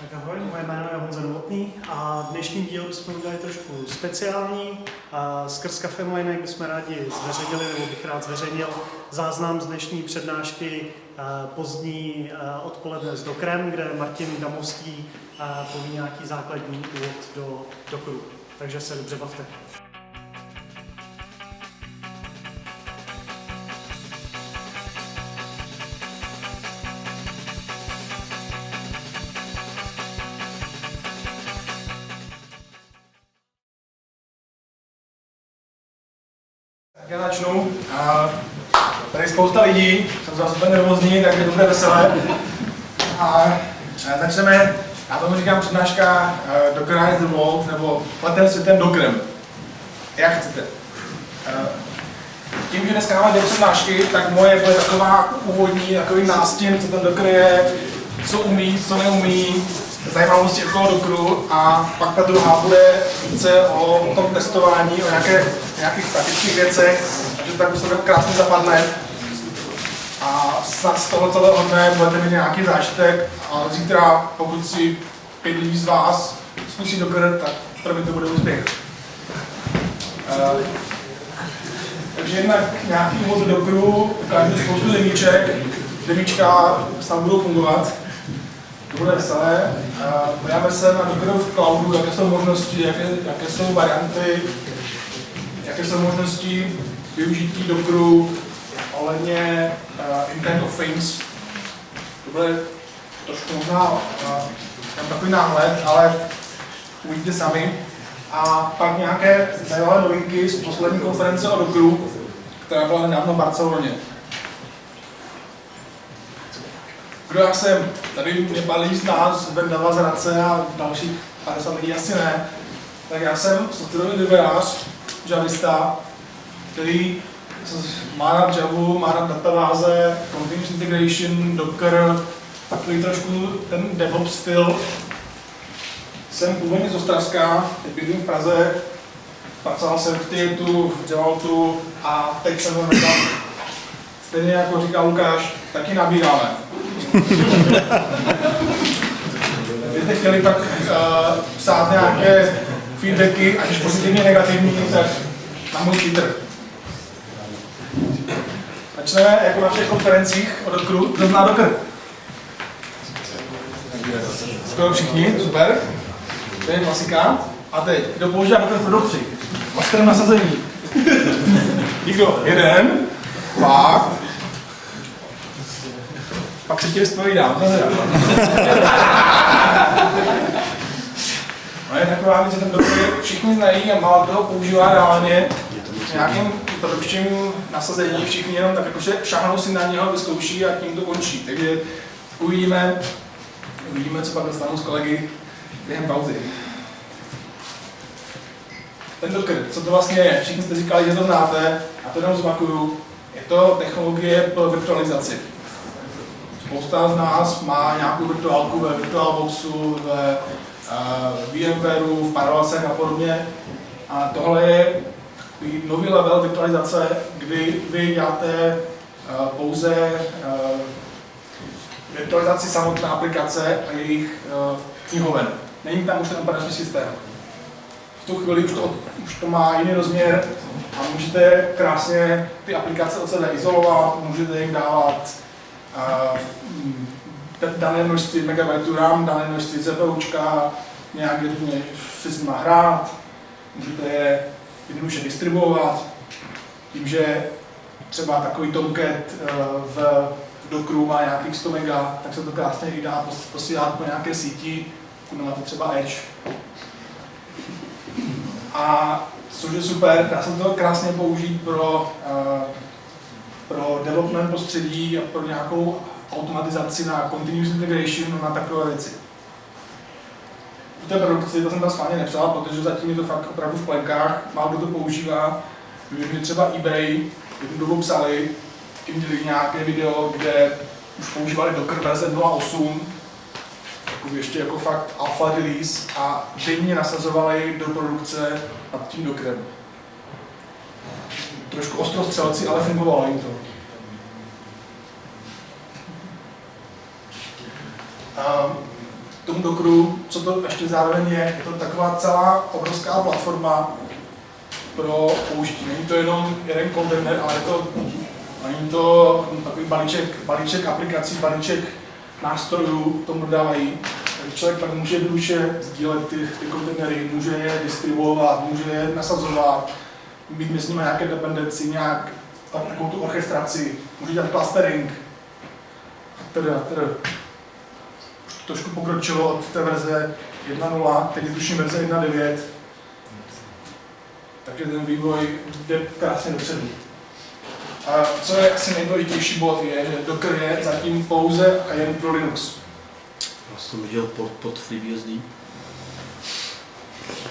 Tak ahoj, moje jméno je Honza Novotný a dnešní díl bychom udělali trošku speciální. Skrz Cafe Mlinek bychom rádi zveřejnili, nebo bych rád zveřejnil záznam z dnešní přednášky pozdní odpoledne z Dokrem, kde Martin Damovský poví nějaký základní úvod do, do kruhu. Takže se dobře bavte. Spousta lidí, jsem zase úplně nervózní, tak je to bude veselé. A začneme, já tomu říkám přednáška uh, Docker is the World, nebo letem světem Dockerem. Jak chcete. Uh, tím, že dneska máme dvě přednášky, tak moje bude taková úvodní, takový nástěn, co ten Docker je, co umí, co neumí, zajímavosti okolo Dockeru a pak ta druhá bude více o, tom testování, o nějaké, nějakých praktických věcech, takže tak už to tak krásně zapadne. A snad z toho celého dne budete mít nějaký zážitek a zítra, pokud si pět lidí z vás zkusí Docker, tak pro mě to bude úspěch. Uh, takže jednak nějaký úvod do Dockeru, ukážu spoustu demíček, demíčka snad budou fungovat to bude veselé. Podíváme se na Docker v cloudu, jaké jsou možnosti, jaké, jaké jsou varianty, jaké jsou možnosti využití Dockeru ohledně uh, Internet of Things. To bude trošku možná uh, takový náhled, ale uvidíte sami. A pak nějaké zajímavé novinky z poslední konference o Dockeru, která byla nedávno v Barceloně. Kdo já jsem? Tady mě balí z nás, Vendava z Hradce a dalších 50 lidí asi ne. Tak já jsem softwarový vývojář, javista, který má rád Javu, má rád databáze, continuous integration, Docker, takový trošku ten DevOps styl. Jsem původně z Ostravska, teď bydlím v Praze, pracoval jsem v Tietu, v Javaltu a teď jsem ho Stejně jako říká Lukáš, taky nabíráme. Kdybyste chtěli pak uh, psát nějaké feedbacky, ať už pozitivně, negativní, tak na můj Twitter. Začneme jako na všech konferencích o Dockeru. Kdo zná Docker? Skoro všichni, super. To je klasika. A teď, kdo používá Docker v produkci? Masterem nasazení. Nikdo? Jeden. Fakt. Pak se ti vyspovídám. No je taková věc, že ten doktor všichni znají a málo toho používá reálně v nějakým produkčním nasazení, všichni jenom tak jakože šahnou si na něho, vyzkouší a tím to končí. Takže uvidíme, uvidíme, co pak dostanu s kolegy během pauzy. Ten Docker, co to vlastně je? Všichni jste říkali, že to znáte, a to jenom zopakuju. Je to technologie pro virtualizaci. Spousta z nás má nějakou virtuálku ve VirtualBoxu, ve uh, VMwareu, v Parallelsech a podobně. A tohle je nový level virtualizace, kdy vy děláte uh, pouze uh, virtualizaci samotné aplikace a jejich uh, knihoven. Není tam už ten operační systém. V tu chvíli už to, už to má jiný rozměr a můžete krásně ty aplikace od sebe izolovat, můžete jim dávat dané množství megabajtů RAM, dané množství CPUčka, nějak různě si s hrát, můžete je jednoduše distribuovat, tím, že třeba takový Tomcat eh, v Dockeru má nějakých 100 mega, tak se to krásně i dá posílat po nějaké síti, máte třeba Edge. A což je super, dá se to krásně použít pro uh, pro development prostředí a pro nějakou automatizaci na continuous integration na takové věci. V té produkci to jsem tam schválně nepsal, protože zatím je to fakt opravdu v plenkách, málo kdo to používá. Vím, třeba eBay jednu dobu psali, tím dělali nějaké video, kde už používali Docker verze 2.8, takový ještě jako fakt alpha release a denně nasazovali do produkce nad tím Dockerem trošku ostrostřelci, ale fungovalo jim to. Um, tomu Dockeru, co to ještě zároveň je, je to taková celá obrovská platforma pro použití. Není to jenom jeden kontejner, ale je to, není to takový balíček, balíček aplikací, balíček nástrojů tomu dodávají. Takže člověk pak může jednoduše sdílet ty, ty kontejnery, může je distribuovat, může je nasazovat, mít mezi nimi nějaké dependenci, nějak, takovou tu orchestraci, může dělat clustering, teda, teda. Trošku pokročilo od té verze 1.0, teď je tuším verze 1.9, takže ten vývoj jde krásně dopředu. A co je asi nejdůležitější bod je, že Docker je zatím pouze a jen pro Linux. Já jsem viděl pod, pod FreeBSD.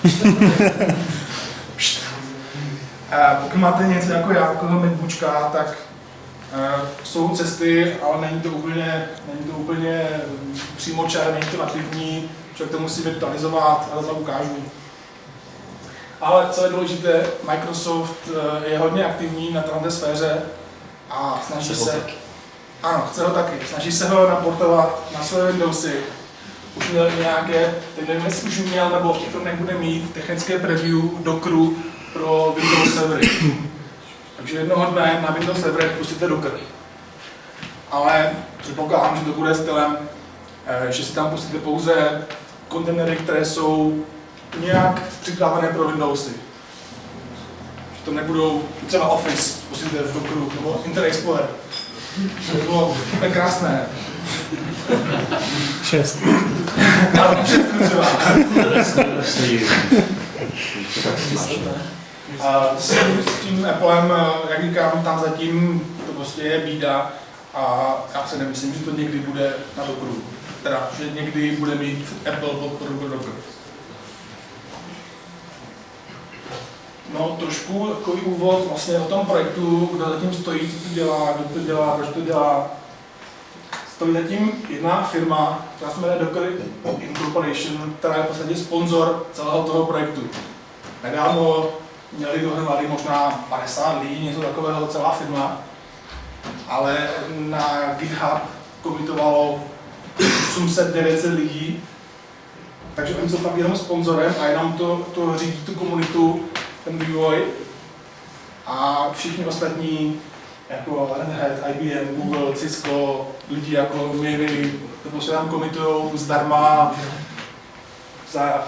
A pokud máte něco jako já, jako tak jsou cesty, ale není to úplně, není to úplně přímo čar, není to nativní, člověk to musí virtualizovat, ale to ukážu. Ale co je důležité, Microsoft je hodně aktivní na této sféře a snaží se... taky. Ano, chce ho taky. Snaží se ho naportovat na své Windowsy. Už měl nějaké, teď nevím, jestli už měl, nebo v těchto dnech bude mít technické preview Dockeru pro Windows servery. Takže jednoho dne na Windows serverech pustíte Docker. Ale předpokládám, že to bude stylem, eh, že si tam pustíte pouze kontejnery, které jsou nějak připravené pro Windowsy. Že to nebudou třeba Office, pustíte v Dockeru, nebo Internet Explorer. To by bylo úplně krásné. Šest. Ale třeba. S tím, s tím Applem, eh, jak říkám, tam zatím to prostě je bída a já si nemyslím, že to někdy bude na Dockeru. Teda, že někdy bude mít Apple podporu pro Docker. No, trošku takový úvod vlastně o tom projektu, kdo zatím stojí, co to dělá, kdo to dělá, proč to dělá. Stojí zatím jedna firma, která se jmenuje Docker Incorporation, která je v podstatě sponzor celého toho projektu. Nedávno měli dohromady možná 50 lidí, něco takového, celá firma, ale na GitHub komitovalo 800-900 lidí, takže oni jsou fakt jenom sponzorem a jenom to, to řídí tu komunitu, ten vývoj. A všichni ostatní, jako Red Hat, IBM, Google, Cisco, lidi jako my, to prostě tam komitujou zdarma za,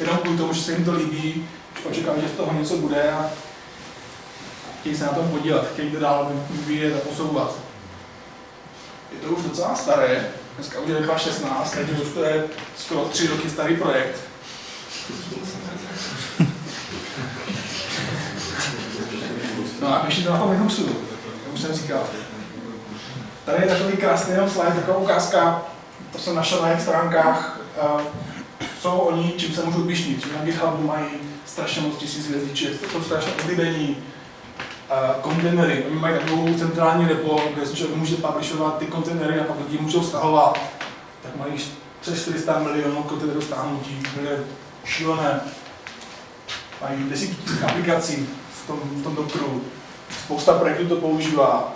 jenom kvůli tomu, že se jim to líbí, očekávají, že z toho něco bude a chtějí se na tom podílet, chtějí to dál vyvíjet a posouvat. Je to už docela staré, dneska už je 2016, takže už to je skoro tři roky starý projekt. No a ještě to na tom Linuxu, jak už jsem říkal. Tady je takový krásný jenom slide, taková ukázka, to jsem našel na jejich stránkách, uh, co oni, čím se můžou pišnit. Na GitHubu mají strašně moc tisíc hvězdiček, to jsou strašně oblíbení uh, kontejnery. Oni mají takovou centrální repo, kde si člověk může publishovat ty kontejnery a pak lidi můžou stahovat. Tak mají přes 400 milionů kontejnerů stáhnutí, to je šílené. Mají desítky tisíc aplikací v tom, v tom Dockeru. Spousta projektů to používá.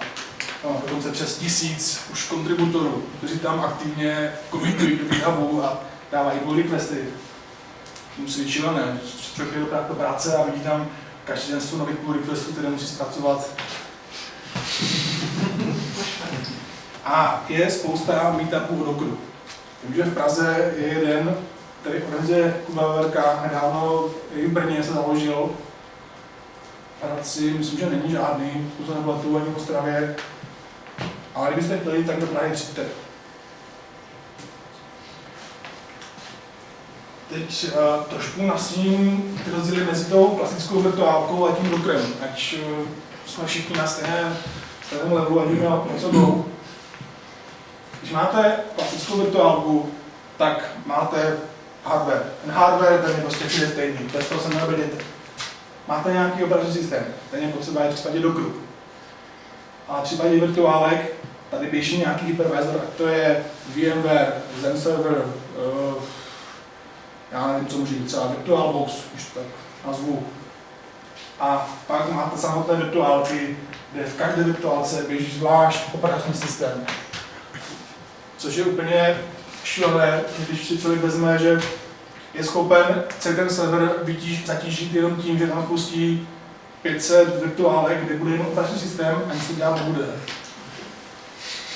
No, dokonce přes tisíc už kontributorů, kteří tam aktivně komitují do GitHubu a dávají pull requesty. Musí být šílené. Člověk do práce a vidí tam každý den jsou nových pull requestů, které musí zpracovat. A je spousta meetupů o Dockeru. Vím, že v Praze je jeden, který organizuje Kuba Veverka, nedávno i v Brně se založil. Hradci, myslím, že není žádný, to nebyla tu ani v Ostravě. Ale kdybyste chtěli, tak do Prahy přijďte. Teď uh, trošku nasím ty rozdíly mezi tou klasickou virtuálkou a tím Dockerem, ať uh, jsme všichni na stejném, stejném levelu, ať víme, o co jdou. Když máte klasickou virtuálku, tak máte hardware. Ten hardware ten je prostě všude stejný, bez toho se neobjedete. Máte nějaký operační systém, ten je potřeba je v případě Dockeru. A v případě virtuálek tady běží nějaký hypervisor, to je VMware, Zen Server, já nevím, co může být, třeba VirtualBox, už tak nazvu. A pak máte samotné virtuálky, kde v každé virtuálce běží zvlášť operační systém. Což je úplně šílené, když si člověk vezme, že je schopen celý ten server zatížit jenom tím, že tam pustí 500 virtuálek, kde bude jenom operační systém a nic se dělat nebude.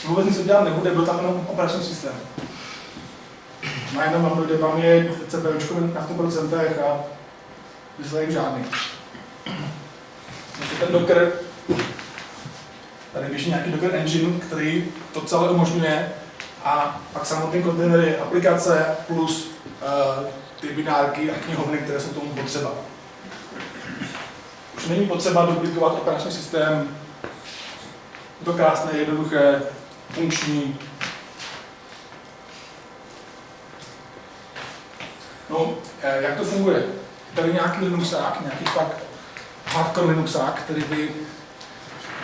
Vůbec nic se dělat nebude, byl tam jenom operační systém. Najednou vám dojde, vám je CPUčko na 100% a výsledek žádný. Takže ten Docker, tady běží nějaký Docker engine, který to celé umožňuje a pak samotný kontejnery, aplikace plus uh, ty binárky a knihovny, které jsou tomu potřeba. Už není potřeba duplikovat operační systém, je to krásné, jednoduché, funkční. No, eh, jak to funguje? Je tady nějaký Linuxák, nějaký fakt hardcore Linuxák, který by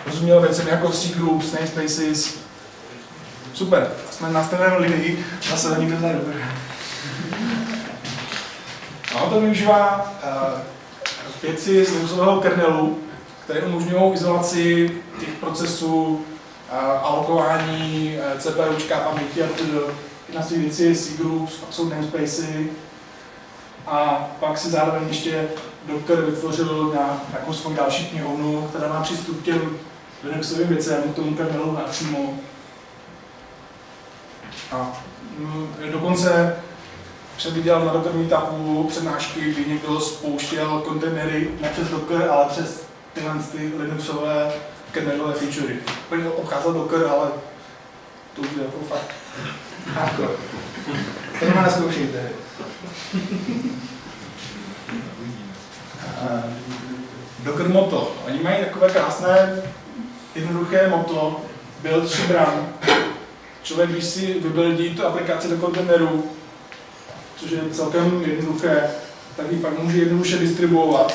rozuměl věcem jako C groups, namespaces. Super, jsme na stejné linii, zase nikdo vzadu. No, to využívá uh, věci z Linuxového kernelu, které umožňují izolaci těch procesů, uh, alokování uh, CPUčka, paměti a tedy na ty věci C groups, pak jsou namespacey, a pak si zároveň ještě Docker vytvořil na jako svou další knihovnu, která má přístup k těm Linuxovým věcem, k tomu kernelu napřímo. A mm, dokonce předviděl na Docker Meetupu přednášky, kdy někdo spouštěl kontejnery ne přes Docker, ale přes tyhle ty Linuxové kernelové featurey. Úplně obcházel Docker, ale to už je jako fakt hardcore. To nemá neskoušejte. Docker Moto. Oni mají takové krásné, jednoduché moto, build run. Člověk, když si vybuildí tu aplikaci do kontejneru, což je celkem jednoduché, tak ji pak může jednoduše distribuovat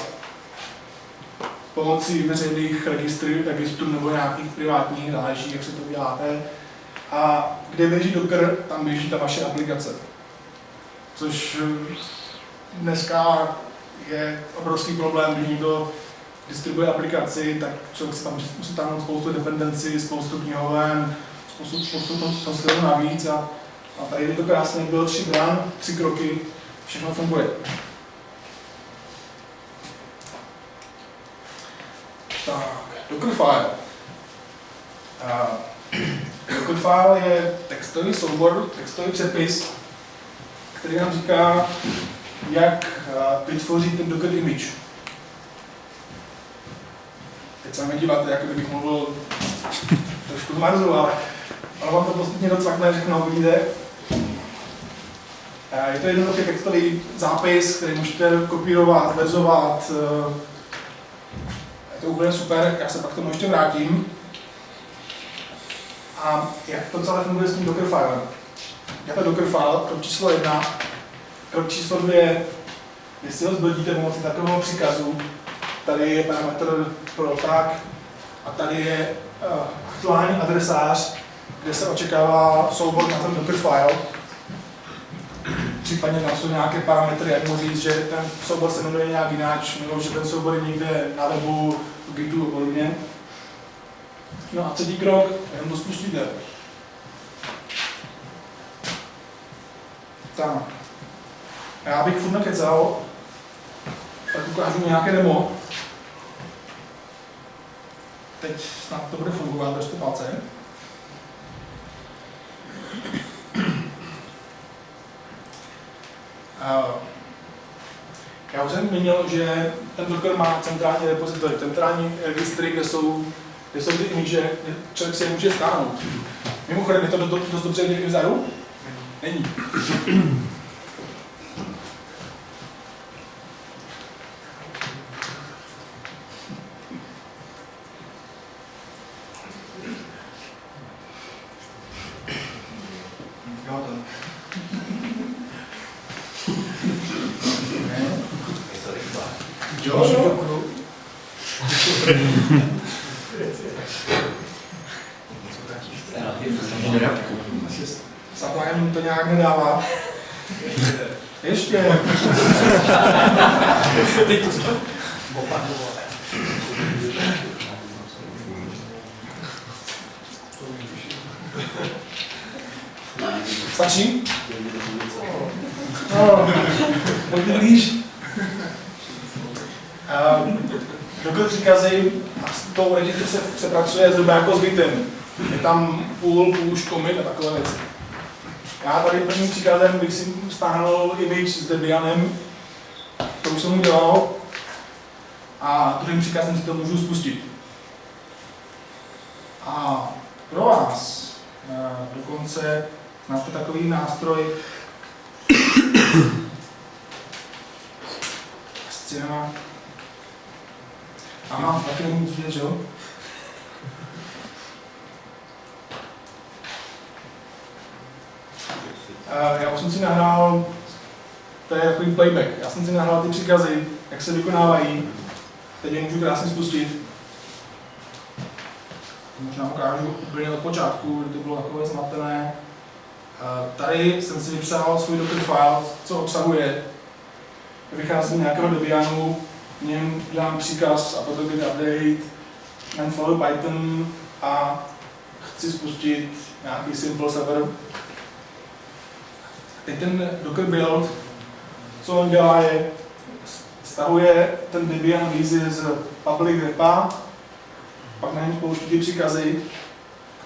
pomocí veřejných registrů, registrů nebo nějakých privátních, záleží, jak se to děláte. A kde běží Docker, tam běží ta vaše aplikace. Což dneska je obrovský problém, když někdo distribuje aplikaci, tak člověk si tam musí tam spoustu dependencí, spoustu knihoven, spoustu, spoustu softwaru navíc a, a tady je to krásně, bylo tři bran, tři kroky, všechno funguje. Tak, Dockerfile. Dockerfile je textový soubor, textový přepis, který nám říká, jak vytvořit ten Docker image. Teď se mi díváte, jako kdybych mluvil trošku z Marzu, ale, ale vám to postupně docvakne, všechno uvidíte. Je to jednoduchý textový zápis, který můžete kopírovat, verzovat. Je to úplně super, já se pak k tomu ještě vrátím. A jak to celé funguje s tím Dockerfilem? Je to Dockerfile, krok číslo jedna. Krok číslo dvě, jestli ho zbudíte pomocí takového příkazu, tady je parametr pro tak a tady je uh, aktuální adresář, kde se očekává soubor na ten Dockerfile. Případně tam jsou nějaké parametry, jak mu říct, že ten soubor se jmenuje nějak jináč, nebo že ten soubor je někde na webu, v Gitu a podobně. No a třetí krok, jenom to spustíte. Tak. Já bych furt nekecal, tak ukážu nějaké demo. Teď snad to bude fungovat, držte palce. Já už jsem zmínil, že ten Docker má centrální repozitory, centrální registry, kde jsou, kde jsou ty image, člověk si je může stáhnout. Mimochodem, je to dost dobře vidět i vzadu? Není. Zaplajem to nějak nedává. Ještě. Teď to Stačí? No, pojďme blíž. Uh, dokud příkazy a s tou edicí se, se pracuje zhruba jako s bytem. Je tam půl, push, commit a takové věci. Já tady prvním příkladem bych si stáhnul image s Debianem, to už jsem udělal, a druhým příkazem si to můžu spustit. A pro vás eh, dokonce máte takový nástroj Cinema. A mám taky nemůžu vidět, že jo? Já už jsem si nahrál, to je takový playback, já jsem si nahrál ty příkazy, jak se vykonávají, teď je můžu krásně spustit. Možná ukážu úplně od počátku, kdy to bylo takové zmatené. Eh, Tady jsem si vypsal svůj docker file, co obsahuje. Vychází z nějakého Debianu, v něm dělám příkaz a potom get update, and follow Python a chci spustit nějaký simple server. Teď ten Docker build, co on dělá, je stahuje ten Debian výzvy z public repa, pak na něm spouští ty příkazy,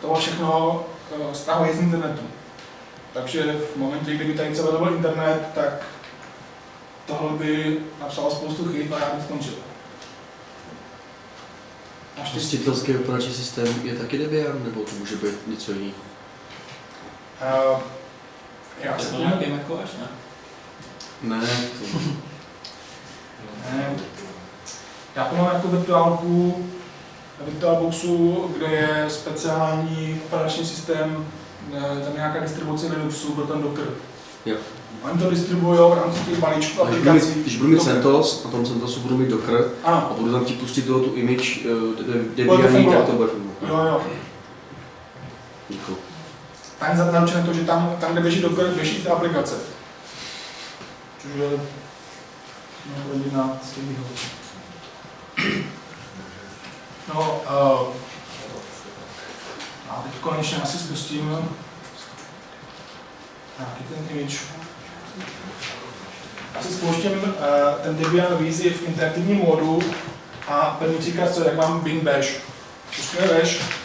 to všechno eh, stahuje z internetu. Takže v momentě, kdyby tady třeba byl internet, tak tohle by napsalo spoustu chyb a já bych skončil. Hostitelský operační systém je taky Debian, nebo to může být něco jiného? Uh, já to tomu, nějaký macOS, ne? Ne, to ne, já to mám jako virtuálku VirtualBoxu, kde je speciální operační systém, eh, tam nějaká distribuce Linuxu pro ten Docker. Jo. Oni to distribuují v rámci těch balíčků A když budu mít, aplikací. když budu mít. CentOS, na tom CentOSu budu mít Docker Ano, a budu tam ti pustit toho tu image uh, Bude to bude fungovat. jo, jo. Děkuju. Tam je zaručené to, že tam, tam kde běží Docker, běží ta aplikace. Což je těch výhod. No, uh, a teď konečně asi spustím nějaký ten image. Asi spouštím uh, ten Debian Vizi v interaktivním módu a první příklad, co jak mám bin bash. Spustíme bash,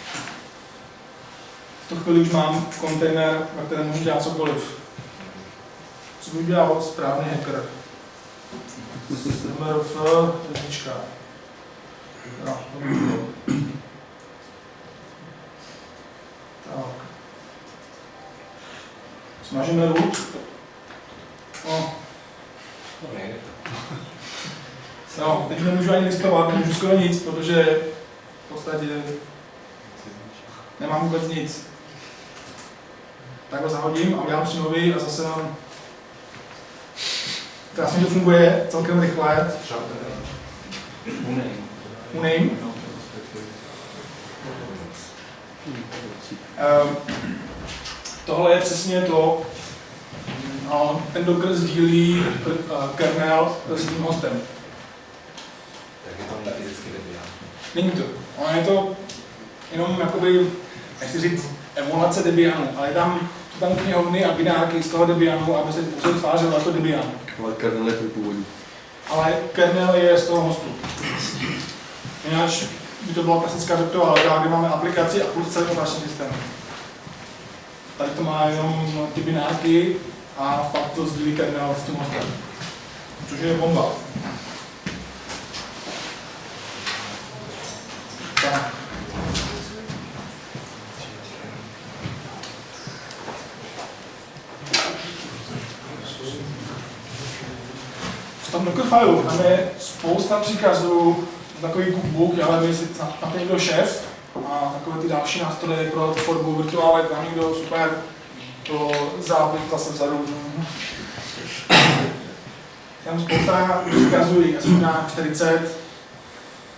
chvíli už mám kontejner, na kterém můžu dělat cokoliv. Co by dělal správný hacker? MRF, jednička. No. Tak. Smažíme root. No, no, teď nemůžu ani listovat, nemůžu skoro nic, protože v podstatě nemám vůbec nic. Tak ho zahodím a udělám si nový a zase mám... Krásně to funguje, celkem rychle. Uname. Um, tohle je přesně to, no, ten Docker sdílí uh, kernel s tím hostem. Tak je to fyzicky. Není to. Ono je to jenom jakoby, nechci říct, emulace Debianu, ale tam, tam knihovny a binárky z toho Debianu, aby se, se tvářilo jako Debian. Ale kernel je tvůj původní. Ale kernel je z toho hostu. Jinak by to byla klasická virtuálka, kde máme aplikaci a plus celý operační systém. Tady to má jenom ty binárky a pak to sdílí kernel s tím hostem. Což je bomba. Tak. Dockerfilu tam je spousta příkazů, takový cookbook, ale my si to někdo šéf a takové ty další nástroje pro tvorbu virtuálek, tam někdo super to zápis zase vzadu. Tam spousta příkazů, jsem na 40,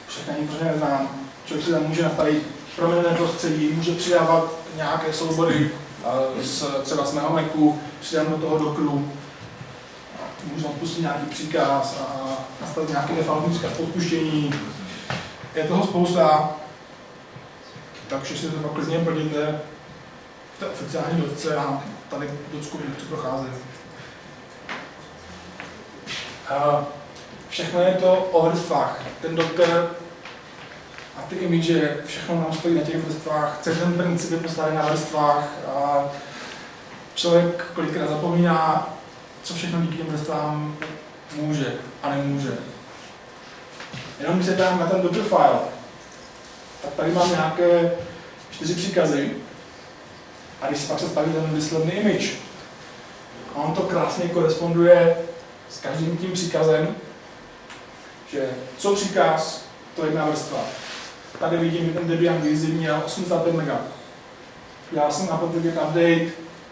všechny ani pořádně neznám. Člověk si tam může nastavit proměnné prostředí, může přidávat nějaké soubory z, třeba z mého Macu, přidám do toho Dockeru, můžu tam pustit nějaký příkaz a nastavit nějaký defaultní příkaz odpuštění. Je toho spousta, takže si to pak klidně plníte v té oficiální dotce a tady docku co prochází. A všechno je to o vrstvách. Ten doktor a ty image, všechno nám stojí na těch vrstvách. Celý ten princip je postavený na vrstvách a člověk kolikrát zapomíná, co všechno díky těm vrstvám může a nemůže. Jenom když se dám na ten Docker file, tak tady mám nějaké čtyři příkazy. A když si pak představím ten výsledný image, a on to krásně koresponduje s každým tím příkazem, že co příkaz, to je jedna vrstva. Tady vidím, že ten Debian Easy měl 85 MB. Já jsem na update,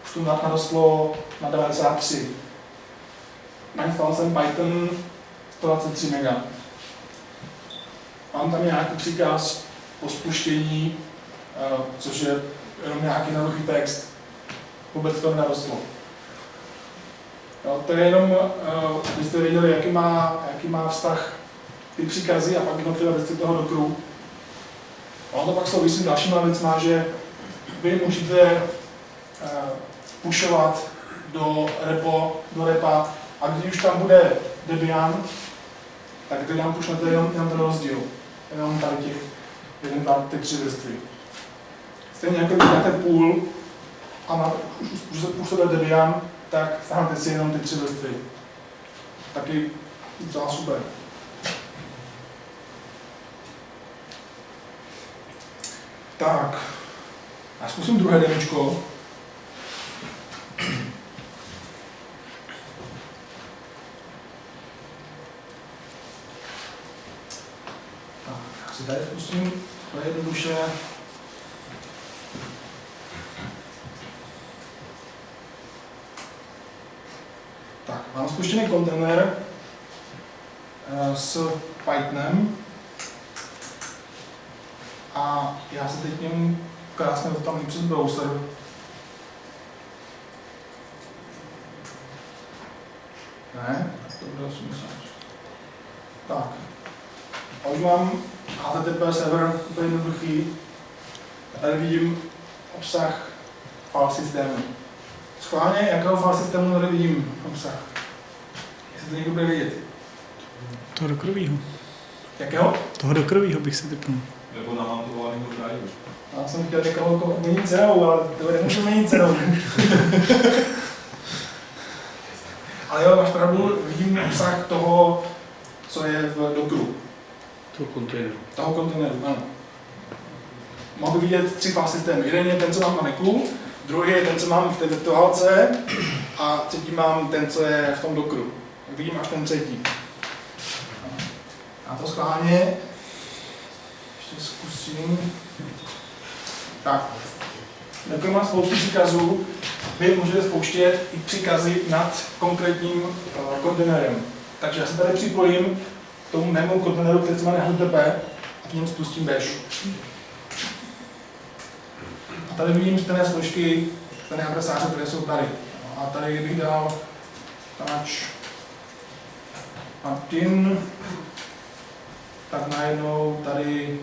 už to narostlo na 93. Nainstaloval jsem Python 123 MB. Mám tam nějaký příkaz o spuštění, eh, což je jenom nějaký jednoduchý text. Vůbec to narostlo. Jo, to je jenom, eh, abyste věděli, jaký má, jaký má vztah ty příkazy a pak jednotlivé věci toho dokru. A on to pak souvisí s dalšíma věcma, že vy můžete uh, pušovat do repo, do repa a když už tam bude Debian, tak Debian pušnete jenom, jenom ten rozdíl. Jenom tady těch, jeden, dva, ty tři vrstvy. Stejně jako když máte půl a na, už, už se působí Debian, tak stáhnete si jenom ty tři vrstvy. Taky docela super. Tak, já zkusím druhé demočko. Si tady zkusím to jednoduše. Tak, mám spuštěný kontejner eh, s Pythonem a já se teď němu krásně dostanu přes browser. Ne, to bude 80. Tak. A už mám HTTP server úplně jednoduchý. A tady vidím obsah file systému. Schválně, jakého file systému tady vidím obsah? Jestli to někdo bude vědět. Toho dokrovýho. Jakého? Toho dokrovýho bych si typnul. Nebo namontovaného drive. Já jsem chtěl někoho měnit cenou, ale to nemůžu měnit cenou. ale jo, máš pravdu, vidím obsah toho, co je v Dockeru, toho kontejneru. toho kontejneru, ano. Mohu vidět tři file systémy. Jeden je ten, co mám na Macu, druhý je ten, co mám v té virtuálce a třetí mám ten, co je v tom Dockeru. Tak vidím až ten třetí. A to schválně ještě zkusím. Tak. Docker má spoustu příkazů. Vy můžete spouštět i příkazy nad konkrétním uh, kontejnerem. Takže já se tady připojím tomu mému kontejneru, který se má HTTP a k něm spustím bash. A tady vidím stejné složky, stejné adresáře, které jsou tady. A tady, kdybych dal touch Martin, tak najednou tady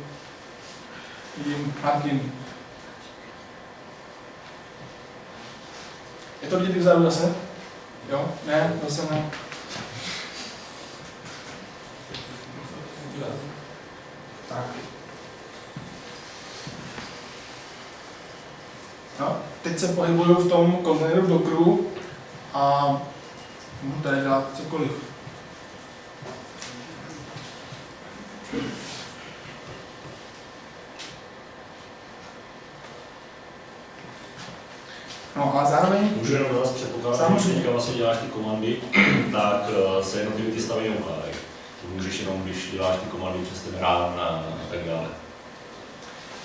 vidím Martin. Je to vidět vzadu zase? Jo? Ne? Zase ne. Tak. No, teď se pohybuju v tom kontejneru Dockeru a můžu tady dělat cokoliv. No a zároveň Můžu jenom dodat předpoklad, Samozřejmě. když vlastně děláš ty komandy, tak eh, se jednotlivé ty stavy neukládají. Můžeš jenom, když děláš ty komandy přes ten rán a, a tak dále.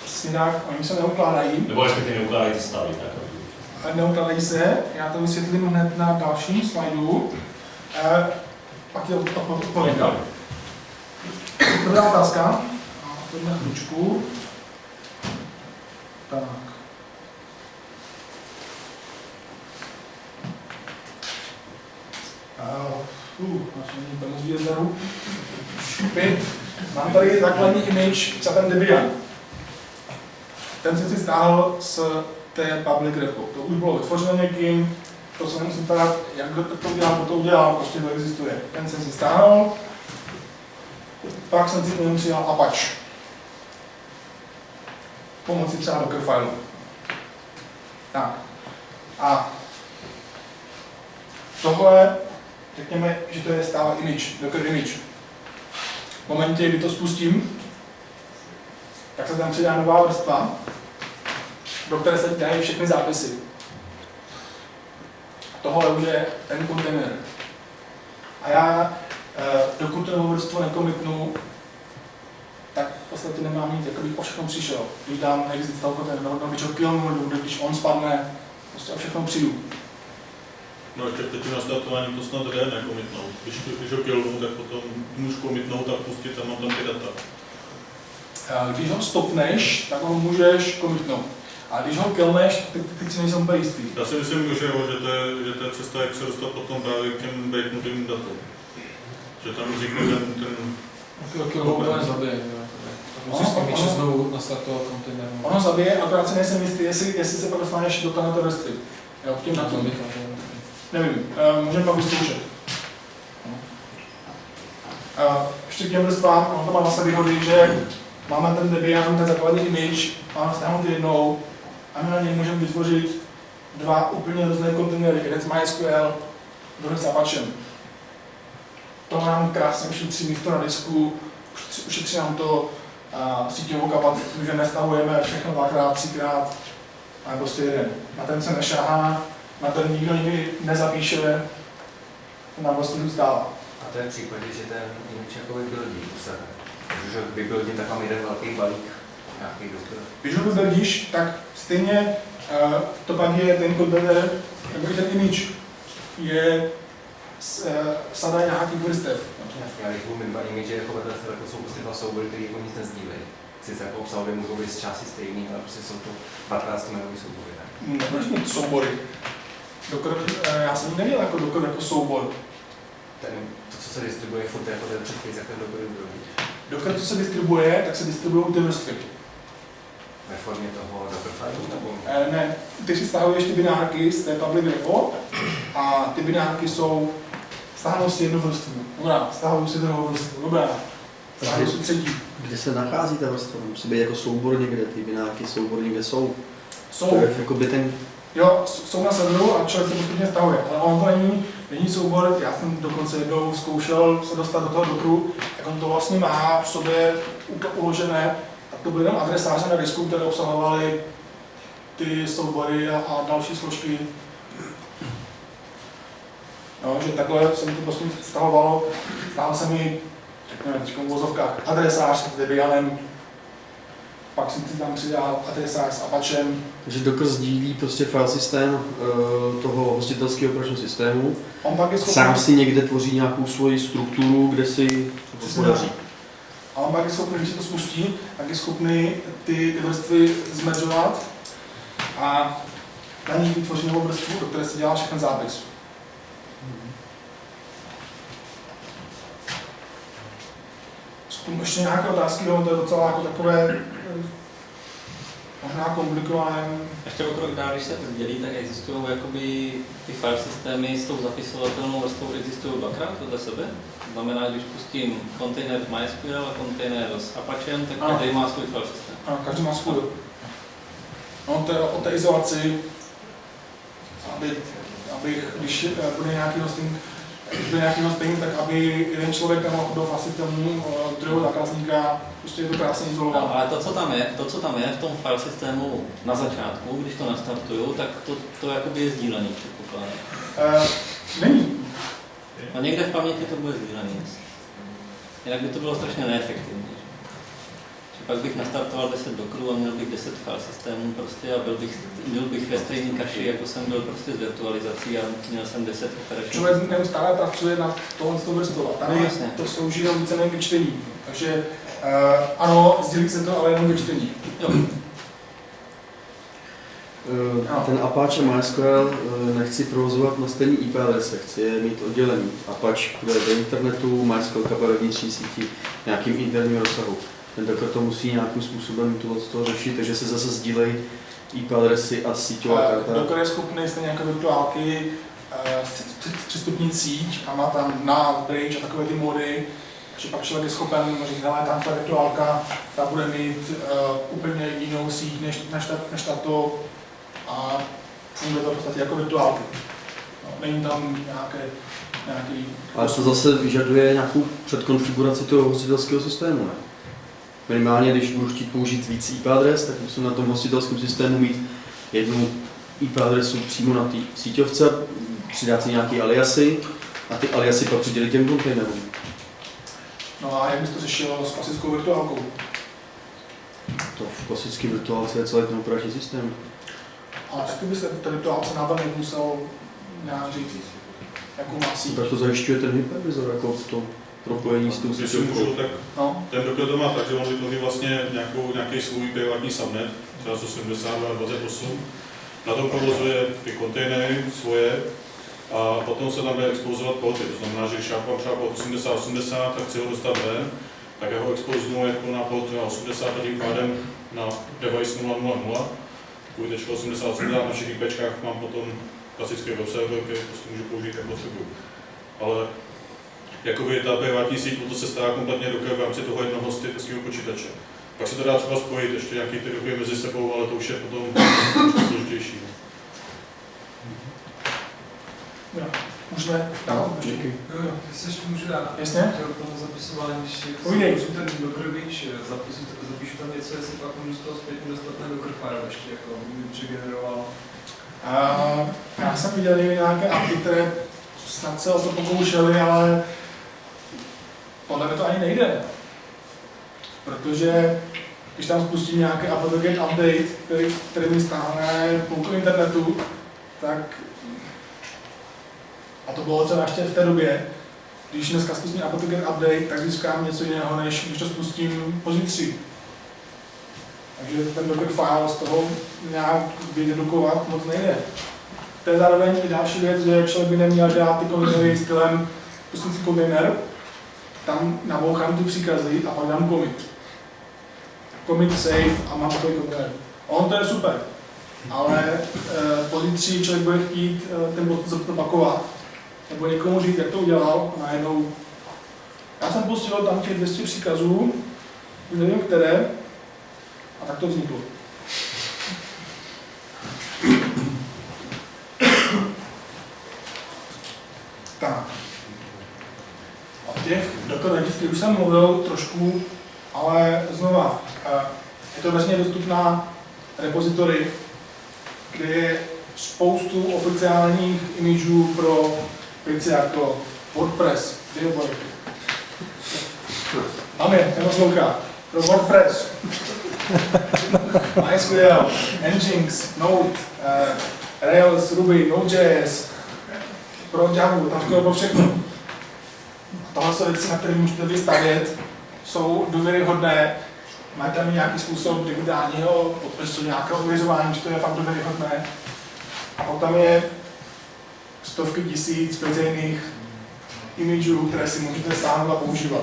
přesně tak, oni se neukládají. Nebo respektive neukládají ty stavy, tak Neukládají se, já to vysvětlím hned na dalším slajdu. E, pak je to odpověď. Dobrá otázka. A to na chvíličku. Tak. Uh, Mám tady základní image za ten Debian. Ten jsem si stáhl z je public repo. To už bylo vytvořeno někým, to se nemusím ptát, jak kdo to udělal, to udělal, prostě to existuje. Ten jsem si stáhnul, pak jsem si k němu přidal Apache. Pomocí třeba Dockerfile. Tak. A tohle, řekněme, že to je stále image, Docker image. V momentě, kdy to spustím, tak se tam přidá nová vrstva, do které se dají všechny zápisy. Tohle už je ten kontejner. A já, eh, dokud tu novou vrstvu nekomitnu, tak v podstatě nemám nic, jako bych o všechno přišel. Když dám exit z toho kontejneru, no, když ho killnu, nebo když on spadne, prostě o všechno přijdu. No ještě teď na startování to snad jde nekomitnout. Když, když ho killnu, tak potom můžu komitnout a pustit a mám tam ty data. Eh, Když ho stopneš, tak ho můžeš komitnout. A když ho killneš, tak teď si nejsem úplně jistý. Já si myslím, že, jo, že, to je, že to je cesta, jak se dostat potom právě k těm breaknutým datům. Že tam vznikne ten, ten ho úplně zabije. musíš s tím ještě znovu nastartovat kontejner. Ono zabije, akorát si nejsem jistý, jestli, jestli se pak dostaneš do vrstvy. Jo, tím na Na tom. tom Nevím, uh, můžeme pak vyzkoušet. Uh, ještě k těm vrstvám, ono to má zase výhody, že máme ten Debian, ten základní image, máme stáhnout jednou a my na něj můžeme vytvořit dva úplně různé kontejnery, jeden s MySQL, druhý s Apachem. To nám krásně ušetří místo na disku, ušetří- nám to uh, síťovou kapacitu, že nestahujeme všechno dvakrát, třikrát, a prostě jeden. Na ten se nešahá, na ten nikdo nikdy nezapíše, nám prostě zůstává. A to je v případě, že ten image jako vybuildí u sebe. Že vybuildím tak mám jeden velký balík nějaký doktor. Když ho vybuildíš, tak stejně uh, to pak je ten kontejner, nebo i ten image, je s, uh, sada nějakých vrstev. Ale když budu mít dva image jako vedle sebe, jako jsou prostě dva soubory, které jako nic nezdílejí. Sice jako obsahově můžou být z části stejný, ale prostě jsou to 15 jmenový soubory. Tak. Nebudeš mít soubory. Dokor, uh, já jsem ji neměl jako dokor jako soubor. Ten, to, co se distribuje, furt jako ten předpis, jak ten doktor vybuildí. Dokor, co se distribuje, tak se distribuují ty vrstvy. Ve formě toho Dockerfile nebo Eh, ne, ty si stahuješ ty binárky z té public repo a ty binárky jsou, stáhnou si jednu vrstvu, dobrá, stáhnou si druhou vrstvu, dobrá, stáhnou si třetí. Kde se nachází ta vrstva? Musí být jako soubor někde, ty binárky soubor někde jsou. To Jsou, je jako by ten, jo, jsou na serveru a člověk se postupně stahuje, ale on to není, není soubor, já jsem dokonce jednou zkoušel se dostat do toho dokru, jak on to vlastně má v sobě uložené, a to byly jenom adresáře na disku, které obsahovaly ty soubory a, a další složky. No, že takhle se mi to prostě stahovalo, stál se mi, řekněme, v vozovkách, adresář s Debianem, pak jsem si tam přidal adresář s Apachem, že Docker sdílí prostě file systém eh, toho hostitelského operačního systému. on pak je schopný, Sám si někde tvoří nějakou svoji strukturu, kde si to podaří. a on pak je schopný, když se to spustí, tak je schopný ty, ty vrstvy zmedzovat a na ní vytvoří novou vrstvu, do které se dělá všechny zápis. Zkusím ještě nějaké otázky, to je docela jako takové možná komplikované. Ještě o krok dál, když se dělí, tak existují jakoby ty file systémy s tou zapisovatelnou vrstvou existují dvakrát vedle sebe. To znamená, když pustím kontejner v MySQL a kontejner s Apachem, tak Ano. každý má svůj file systém. Ano, každý má svůj. No, to je o té izolaci, aby, aby když bude nějaký hosting, bude nějaký hosting, tak aby jeden člověk nemohl do systému eh, druhého zákazníka, prostě je to krásně No, izolované. ale to co, tam je, to, co tam je v tom file systému na začátku, když to nastartuju, tak to, to jakoby je sdílený, předpokládám. Eh, není. A někde v paměti to bude sdílený. Jinak by to bylo strašně neefektivní. Pak bych nastartoval 10 dokrů a měl bych 10 file systémů prostě a byl bych, byl bych ve stejný kaši, jako jsem byl prostě s virtualizací a měl jsem 10 operačních. Člověk neustále pracuje na tohle z toho vrstvu a tady No, jasně. to slouží jenom víceméně k čtení. Takže eh, ano, sdílí se to, ale jenom k čtení. Jo, Eh. Ten Apache MySQL eh, nechci provozovat na stejný IP adrese, chci je mít oddělený. Apache bude do internetu, MySQL kapel vnitřní síti, nějakým interním rozsahu. Ten Docker to musí nějakým způsobem tohle toho řešit, takže se zase sdílejí IP adresy a síťová Eh, karta. Docker je schopný stejně jako virtuálky eh, přistupnit síť a má tam na bridge a takové ty mody, že pak člověk je schopen říct, hele, tam ta virtuálka, ta bude mít uh, úplně jinou síť než, než, ta, než tato a funguje to v podstatě jako virtuálky. No, není tam nějaké, nějaký... Ale to zase vyžaduje nějakou předkonfiguraci toho hostitelského systému, ne? Minimálně, když budu chtít použít víc IP adres, tak musím na tom hostitelském systému mít jednu IP adresu přímo na té síťovce, přidat si nějaký aliasy a ty aliasy pak přidělit těm kontejnerům. No a jak bys to řešil s klasickou virtuálkou? To v klasické virtuálce je celý ten operační systém. Ale taky by se ta virtuálce návanek musel nějak říct, jakou má síť. Tak to zajišťuje ten hypervizor, jako to propojení s tou Když si můžu, tak No, ten Docker to má tak, že on vytvoří vlastně nějakou, nějaký svůj privátní subnet, třeba 172 a 28. Na tom provozuje ty kontejnery svoje a potom se tam jde expouzovat porty. To znamená, že když já mám třeba port 8080 a chci ho dostat ven, tak já ho expoznu jako na port 80 a tím pádem na device 000. Kvůli 80 na všech IPčkách mám potom klasický web server, který prostě můžu použít jak potřebuji. Ale jakoby ta privátní síť, to se stará kompletně do v rámci toho jednoho hostitelského počítače. Pak se to dá třeba spojit ještě nějaký ty doky mezi sebou, ale to už je potom složitější. no. jo. Můžeme dál? ještě? Díky. Jo, jo, jestli můžu dát. Jasně. Chtěl k tomu zapisování, když ten Beach, zapisu, zapíšu tam něco, jestli pak můžu z toho zpětně dostat ten ještě, jako by přegeneroval. A já jsem viděl nějaké apky, které snad se o to pokoušely, ale podle mě to ani nejde. Protože když tam spustím nějaký app-to-get update, který, který mi stáhne půlku internetu, tak a to bylo třeba ještě v té době, když dneska spustím app-to-get update, tak získám něco jiného, než když to spustím pozítří. Takže ten Docker file z toho nějak vydedukovat moc nejde. To je zároveň i další věc, že člověk by neměl dělat ty kontejnery stylem pustím si kontejner, tam nabouchám ty příkazy a pak dám commit. Commit save a mám takový kontejner. On to je super, ale e, pozítří člověk bude chtít e, ten bod zopakovat, nebo někomu říct, jak to udělal, a najednou já jsem pustil tam těch 200 příkazů, nevím které, a tak to vzniklo. Tak. O těch Docker registrů už jsem mluvil trošku, ale znova, eh, je to veřejně dostupná repozitory, kde je spoustu oficiálních imidžů pro věci jako WordPress, billboardy. Máme, neposlouchá. Pro WordPress, MySQL, Nginx, Node, uh, Rails, Ruby, Node.js, pro Java, tam pro všechno. Tohle jsou věci, na které můžete vystavět, jsou důvěryhodné, mají tam nějaký způsob digitálního podpisu, nějakého ověřování, že to je fakt důvěryhodné. A pak tam je stovky tisíc veřejných imidžů, které si můžete stáhnout a používat.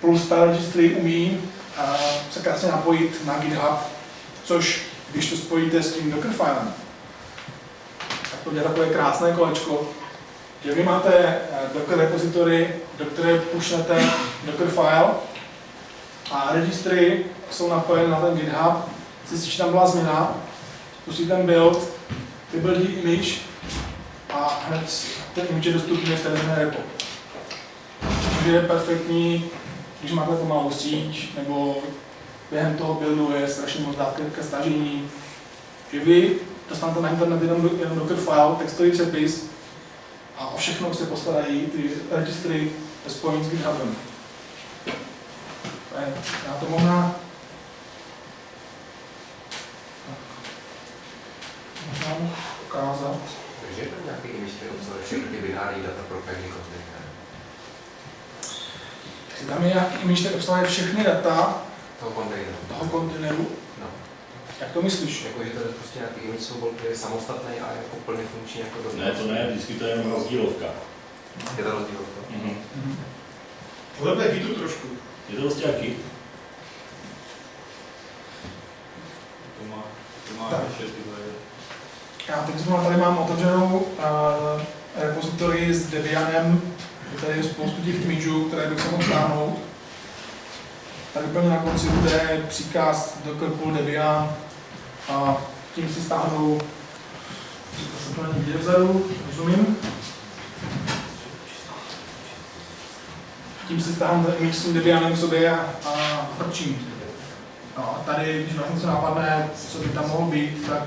Plus ta registry umí se krásně napojit na GitHub, což když to spojíte s tím Dockerfilem, tak to dělá takové krásné kolečko, že vy máte eh, Docker repository, do které pushnete Dockerfile a registry jsou napojeny na ten GitHub, zjistíte, že tam byla změna, pustí ten build, vybuildí image a hned ten image je dostupný v té repo. Což je perfektní když máte pomalou síť, nebo během toho buildu je strašně moc dát ke, stažení, že vy dostanete na internet jenom, jenom Docker file, textový přepis a o všechno se postarají ty registry spojení s GitHubem. Já to. Možná mohu ukázat. Takže je to nějaký který obsahuje všechny ty binární data pro pevný kontejner. Tam je nějaký image, který obsahuje všechny data Toho kontejneru. toho kontejneru. Jak to myslíš? Jako, že to je prostě nějaký image soubor, který je samostatný a jako plně funkční jako do Ne, to ne, vždycky to je jenom rozdílovka. Je to rozdíl. Mhm. Tohle je Gitu trošku. Je to prostě jaký? To má Tak. ještě tyhle. Já teď zrovna tady mám otevřenou uh, repozitory s Debianem, kde tady je spoustu těch imidžů, které bych se mohl stáhnout. Tady úplně na konci bude příkaz docker pull Debian a tím si stáhnu, zase to není vidět vzadu, rozumím. Tím si stáhnu image s tím Debianem sobě a, a. No a tady, když vás něco napadne, co by tam mohlo být, tak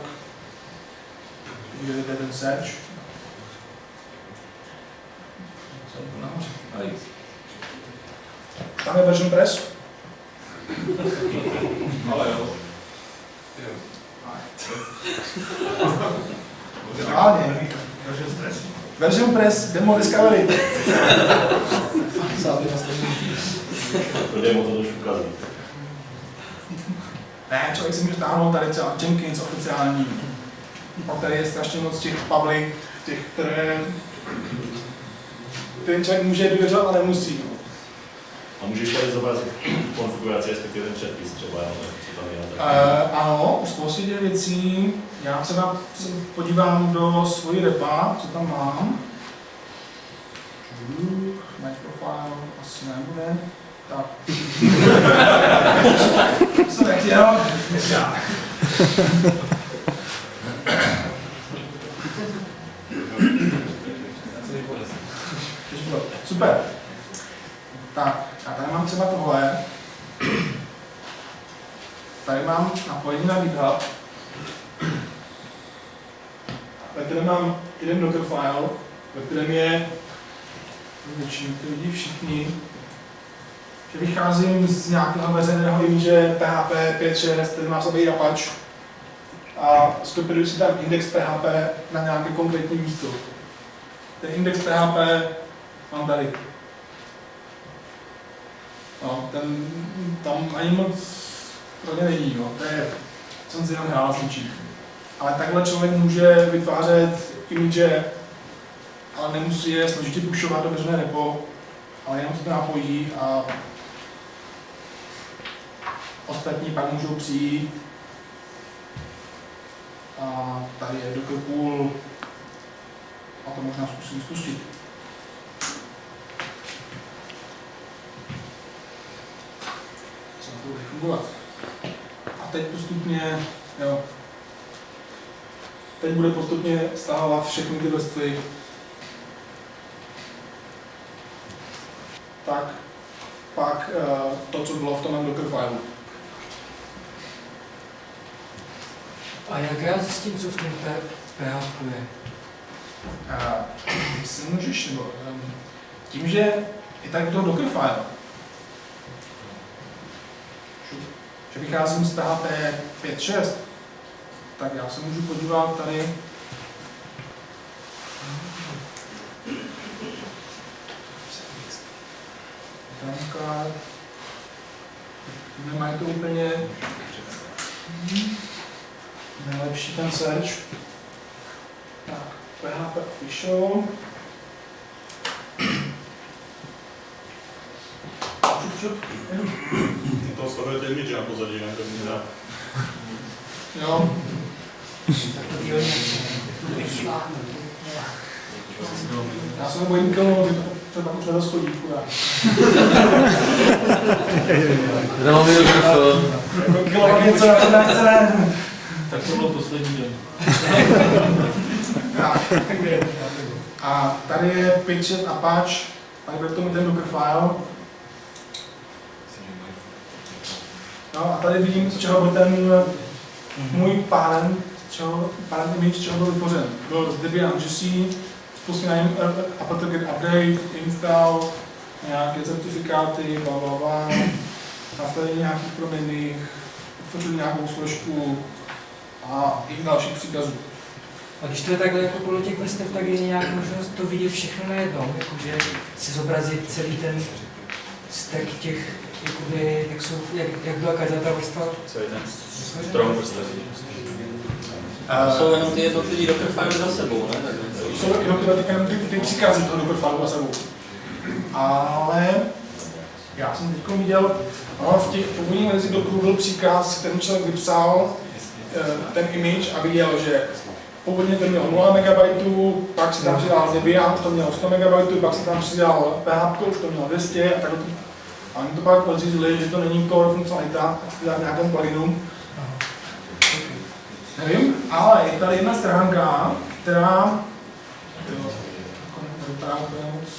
Udělejte ten search. To. Tam je version press. Ale jo. Reálně. Version press, demo discovery. To demo to trošku ukazuje. Ne, člověk si může stáhnout tady třeba Jenkins oficiální. Pak tady je strašně moc těch public, těch, které ten člověk může důvěřovat, ale nemusí. A můžeš tady zobrazit konfiguraci, respektive ten předpis třeba, jo, Uh, ano, u spousty těch věcí. Já třeba se podívám do svojí repa, co tam mám. Match profile asi nebude. Tak. Jsem nechtěl. Super. Tak, a tady mám třeba tohle. Tady mám napojení na GitHub, ve kterém mám jeden Dockerfile, ve kterém je, většinou to vidí všichni, že vycházím z nějakého veřejného image PHP 5.6, který má sobě Apache a skopíruji si tam index PHP na nějaké konkrétní místo. Ten index PHP mám tady. No, ten tam ani moc pro ně není, no. to je, jsem si jenom hrál s ničím. Ale takhle člověk může vytvářet image, ale nemusí je složitě pušovat do veřejné repo, ale jenom se to napojí a ostatní pak můžou přijít a tady je Docker pool a to možná zkusím spustit. Co to bude fungovat. Teď postupně, jo, teď bude postupně stahovat všechny ty vrstvy. Tak, pak eh, to, co bylo v tom Dockerfile. A jak já zjistím, co v tom PHP je? A ty si můžeš, nebo um, tím, že je tady toho Dockerfile, že vycházím z PHP 5.6, tak já se můžu podívat tady nemají to úplně nejlepší ten search. Tak, PHP official. To stavujete image na pozadí, ne? To dílně vyšláhnu. já se nebojím to třeba už nedoschodí, chudá. Real Middle Jako kilovat něco na. Tak to bylo poslední den. A tady je Pitchet Apache, tady bude to mít ten Dockerfile. No a tady vidím, z čeho byl ten můj parent, z čeho, parent image, z čeho byl vytvořen. Byl z Debian GC, spustil na něm apt-get update, install, nějaké certifikáty, bla, bla, bla, nastavení nějakých proměnných, vytvořili nějakou složku a i dalších příkazů. A když to je takhle jako podle těch vrstev, tak je nějak možnost to vidět všechno najednou, jakože si zobrazit celý ten stack těch, jakoby, jak, jsou, jak, jak byla každá ta vrstva. Celý ten strom vrstev. Eh, Jsou jenom ty jednotlivý Dockerfile za sebou, ne? Tak- jsou jednotlivé ty, ty, ty příkazy toho Dockerfile za sebou. Ale já jsem teď viděl, no, v těch původních verzích Dockeru byl příkaz, který člověk vypsal, eh, ten image a viděl, že původně to mělo 0 MB, pak si tam přidal Debian, to mělo 100 MB, pak si tam přidal PHP, už to mělo 200 a takhle to a oni to pak podřízli, že to není core funkcionalita, tak si dá v nějakém pluginu. Nevím, ale je tady jedna stránka, která jo, jako úplně moc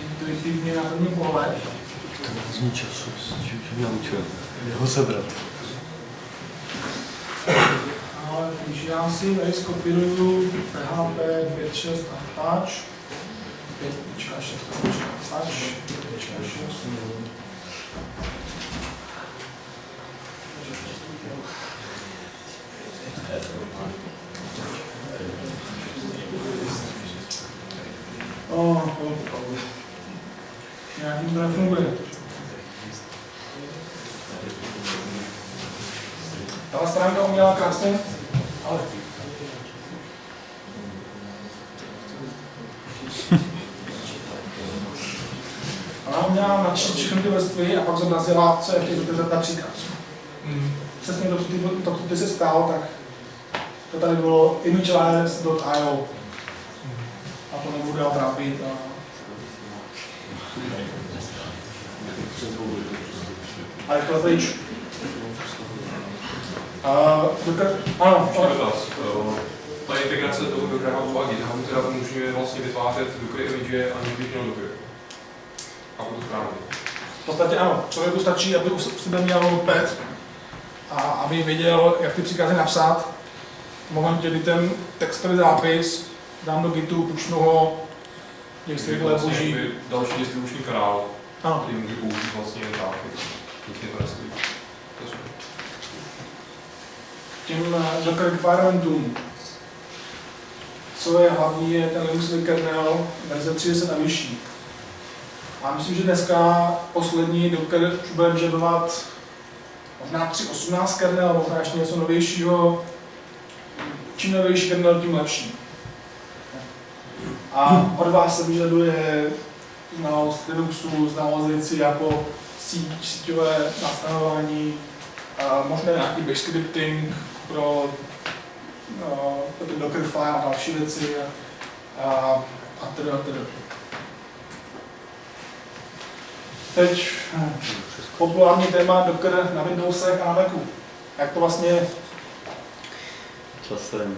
intuitivně na první pohled. To vezmi času, že mě naučil. Ho sebrat. Ale když já si tady skopíruju PHP 5.6 a patch, 5.6 a patch, 5.6, Oh, nějakým to nefunguje. Ta stránka uměla krásně, ale Ona uměla načít všechny ty vrstvy a pak zobrazila, co je v těch dotyzet například. Přesně to, co ty, to, ty se stál, tak to tady bylo imagelabs.io. A to nebudu dál trápit. A... A rychle pryč. A, doktor, ano. Eh, Ta integrace toho Hubu a GitHubu teda umožňuje vlastně vytvářet Docker image, aniž bych měl Docker. A to správně. v podstatě ano, člověku stačí, aby u sebe měl pet a aby věděl, jak ty příkazy napsat. V momentě, kdy ten textový zápis dám do Gitu, pušnu ho, jestli Je to vlastně boží. další distribuční kanál, Ano, který může použít vlastně trafik. Nic mě to je super. těm eh, Docker requirementům. Co je hlavní, je ten Linuxový kernel verze 30 a vyšší. A myslím, že dneska poslední Docker už bude vyžadovat možná 3.18 kernel, možná ještě něco novějšího. Čím novější kernel, tím lepší. A od vás se vyžaduje znalost Linuxu, znalost věcí jako síť, síťové nastavování, a možná nějaký bash scripting pro, no, pro ten Dockerfile a další věci a, a, a teda, teda. Teď hm, populární téma Docker na Windowsech a na Macu. Jak to vlastně Časem.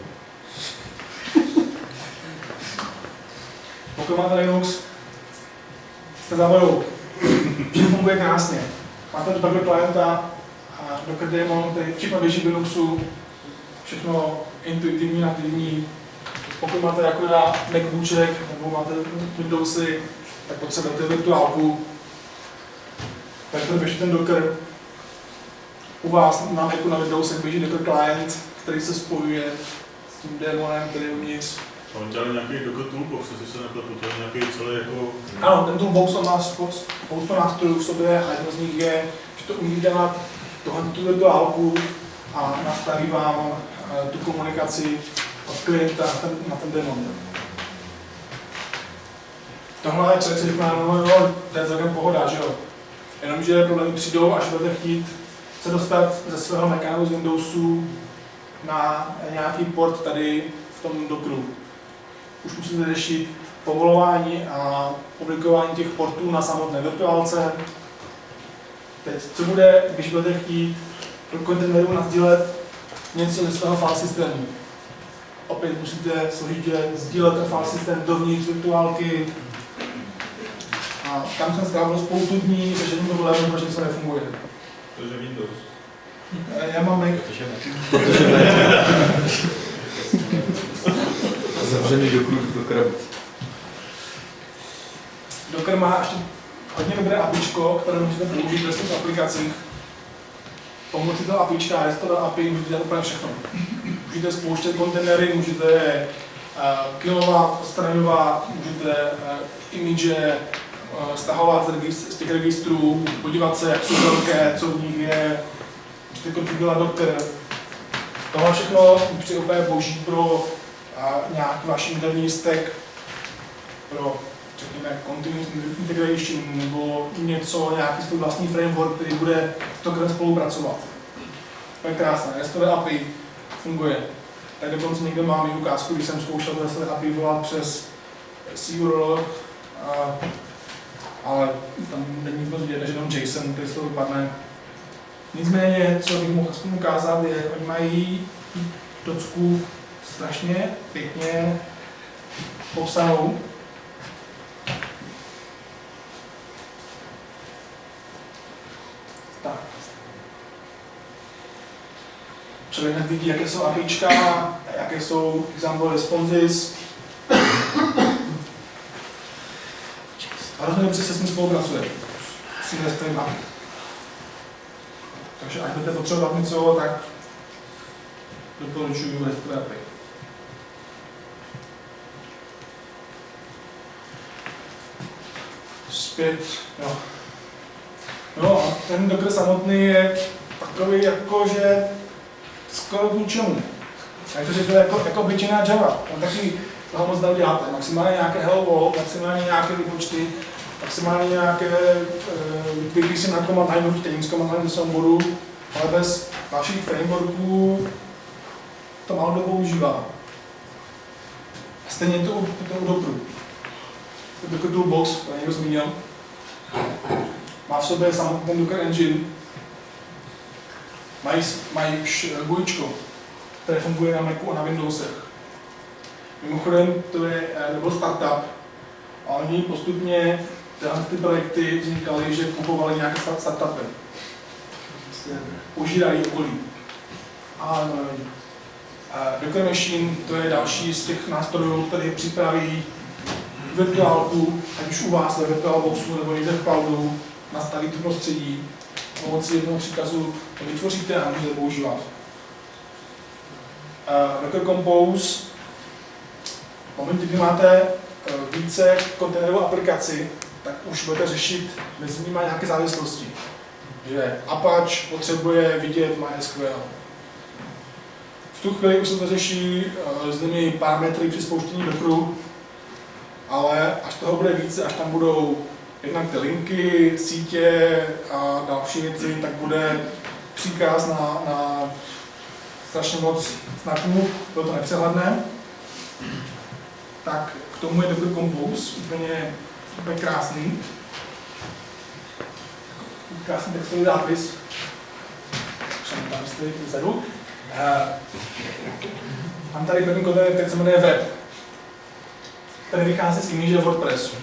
Pokud máte Linux, jste za vodou. Vše funguje krásně. Máte Docker klienta a Docker daemon, který všechno běží v Linuxu, všechno intuitivní, nativní. Pokud máte jako na Macbooček nebo máte Windowsy, tak potřebujete virtuálku. Tak to běží ten Docker. U vás na Macu na Windowsech běží Docker client, který se spojuje s tím démonem, který je uvnitř. A on dělal nějaký Docker Toolbox, jestli se nepletu, to je nějaký celý jako... Ano, ten toolbox on má spo- spoustu nástrojů v sobě a jedno z nich je, že to umí dělat tohle tu virtuálku a nastaví vám eh, tu komunikaci od klienta na ten, na ten demon. Tohle je člověk si říká, no jo, to je celkem pohoda, že jo. Jenomže problémy přijdou, až budete chtít se dostat ze svého Macu z Windowsu na nějaký port tady v tom Dockeru. Už musíte řešit povolování a publikování těch portů na samotné virtuálce. Teď, co bude, když budete chtít do kontejneru nasdílet něco ze svého file systému? Opět musíte složitě sdílet ten file systém dovnitř virtuálky. A tam jsem strávil spoustu dní řešením problémů, proč něco nefunguje. Takže Windows. Eh, Já mám Mac, Protože ne. Zavřený do, do krabic. Docker má ještě hodně dobré APIčko, které můžete použít ve svých aplikacích. Pomocí toho APIčka, je to API, můžete dělat úplně všechno. Můžete spouštět kontejnery, můžete je uh, killovat, odstraňovat, můžete uh, image uh, stahovat z, těch registrů, podívat se, jak jsou velké, co v nich je, můžete konfigurovat Docker. Tohle všechno při úplně boží pro nějaký váš interní stack, pro řekněme, continuous integration nebo něco, nějaký svůj vlastní framework, který bude s Dockerem spolupracovat. To je krásné, restové API funguje. Tak dokonce někde mám i ukázku, když jsem zkoušel restové API volat přes a, ale tam není moc vidět, než jenom JSON, který z toho vypadne. Nicméně, co bych mohl aspoň ukázat, je, oni mají docku strašně pěkně popsanou. Tak. Člověk hned vidí, jaké jsou APIčka, jaké jsou example responses. A hrozně dobře se s ním spolupracuje. S API. Takže až budete potřebovat něco, tak doporučuji restové API. Zpět, jo. No a ten Docker samotný je takový jako, že skoro k ničemu. Jak to řekl, jako, jako obyčejná Java. Tam taky toho moc neuděláte. Maximálně nějaké world, maximálně nějaké výpočty, maximálně nějaké uh, si na command line nutíte z command line do souboru, ale bez vašich frameworků to málo kdo používá. Stejně to, to, to u Dockeru. Docker Toolbox, to někdo zmínil, má v sobě samotný Docker Engine, mají, mají GUIčko, které funguje na Macu a na Windowsech. Mimochodem, to je nebo startup a oni postupně tyhle ty projekty vznikaly, že kupovali nějaké startupy. Prostě požírají okolí. A. Docker Machine to je další z těch nástrojů, který připraví virtuálku, ať už u vás ve VirtualBoxu nebo někde v cloudu, nastaví to prostředí, pomocí jednoho příkazu to vytvoříte a můžete používat. Uh, Docker Compose, v momentě, kdy máte uh, více kontejnerovou aplikaci, tak už budete řešit mezi nimi nějaké závislosti. Že Apache potřebuje vidět MySQL. V tu chvíli už se to řeší uh, různými parametry při spouštění Dockeru, ale až toho bude více, až tam budou jednak ty linky, sítě a další věci, tak bude příkaz na, na strašně moc znaků, bylo to nepřehledné. Tak k tomu je Docker Compose, úplně, úplně krásný. Krásný textový zápis. Jsem tam stojí vzadu. Uh, mám tady první kontejner, který se jmenuje web. Tady vychází z image WordPressu.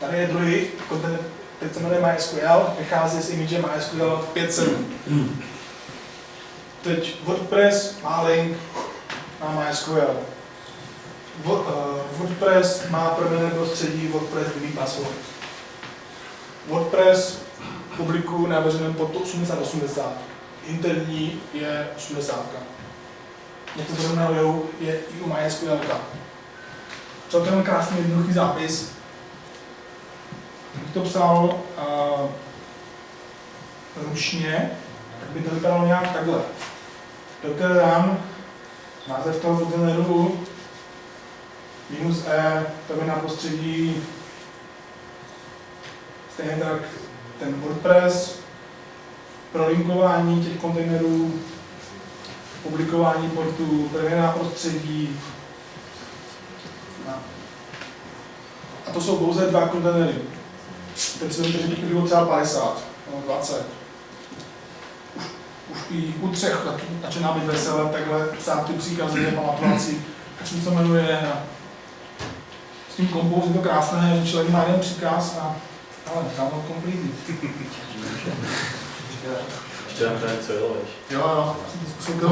Tady je druhý kontejner, teď se jmenuje MySQL, vychází z image MySQL 5.7. Teď WordPress má link na MySQL. WordPress má proměné prostředí WordPress DB password. WordPress publikuje na veřejném portu 8080. Interní je 80. Něco podobného je i u MySQL. Celkem krásný jednoduchý zápis. Kdybych to psal uh, ručně, tak by to vypadalo nějak takhle. Docker run, název toho kontejneru, minus e, to je na prostředí, stejně tak ten WordPress, prolinkování těch kontejnerů, publikování portů, na prostředí. A to jsou pouze dva kontejnery. Teď si vemte, že bych bylo třeba 50 nebo 20. Už, už i u třech začíná být veselé, takhle psát ty příkazy, pamatovat si, jak se to jmenuje. Tím kompou je to krásné, že člověk má jeden příkaz a ale download completed. Ještě nám tady co jelo. Jo, jo, jsem to zkusil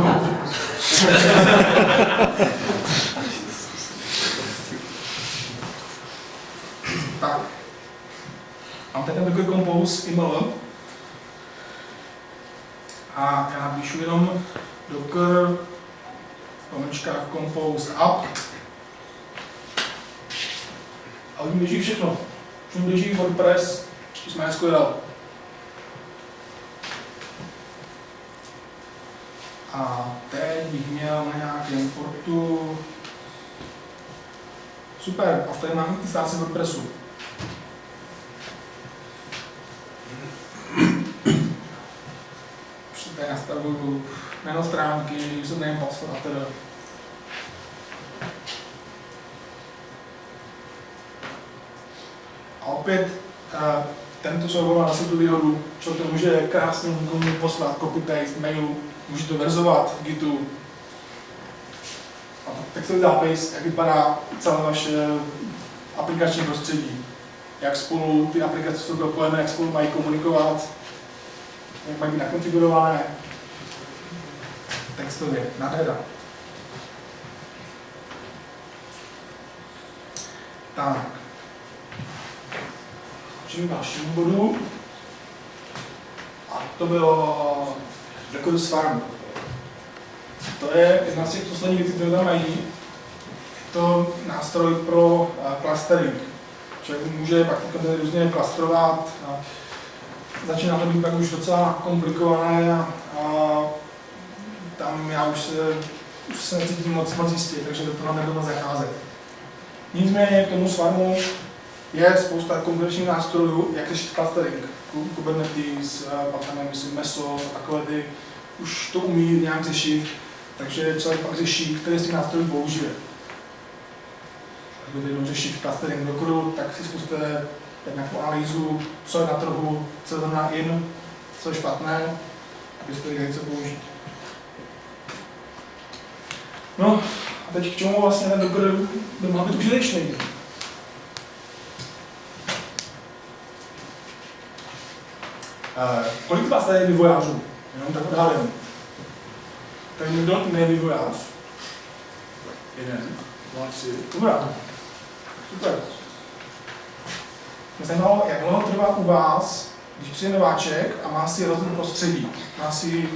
tak. Mám tady takový compose iml. A já napíšu jenom docker pomečka compose up. A oni běží všechno. Už běží WordPress, ještě jsme SQL. A teď bych měl na nějakém portu... Super, a v tady mám i stáci WordPressu. Už se tady nastavuju jméno stránky, username, password a teda. A opět eh, tento soubor má tu výhodu, že to může krásně někomu poslat copy-paste mailu, může to verzovat v Gitu. A textový zápis, jak vypadá celé vaše aplikační prostředí. Jak spolu ty aplikace jsou propojené, jak spolu mají komunikovat, jak mají být nakonfigurované. Textově, nádhera. Tak. Čím dalšímu bodu. A to bylo Recordus Farm. To je jedna z těch posledních věcí, které tam mají. Je to nástroj pro uh, clustering. Člověk může pak kontejnery různě klastrovat. Začíná to být pak už docela komplikované a, tam já už se, už se necítím moc, moc jistě, takže do toho nebudu zacházet. Nicméně k tomu svarmu je spousta konkurenčních nástrojů, jak řešit clustering. Kubernetes, pak tam myslím, Mesos a takové ty už to umí nějak řešit, takže člověk pak řeší, který z těch nástrojů použije. Když budete jednou řešit clustering do kodu, tak si zkuste nějakou analýzu, co je na trhu, co je znamená in, co je špatné, abyste věděli, co použít. No, a teď k čemu vlastně ten Docker by mohl být užitečný? Kolik z vás tady je vývojářů? Jenom tak odhadem. Tak někdo ne vývojář? Jeden, dva, tři. Dobrá. Super. Mě zajímalo, jak dlouho trvá u vás, když přijde nováček a má si rozum prostředí. Má si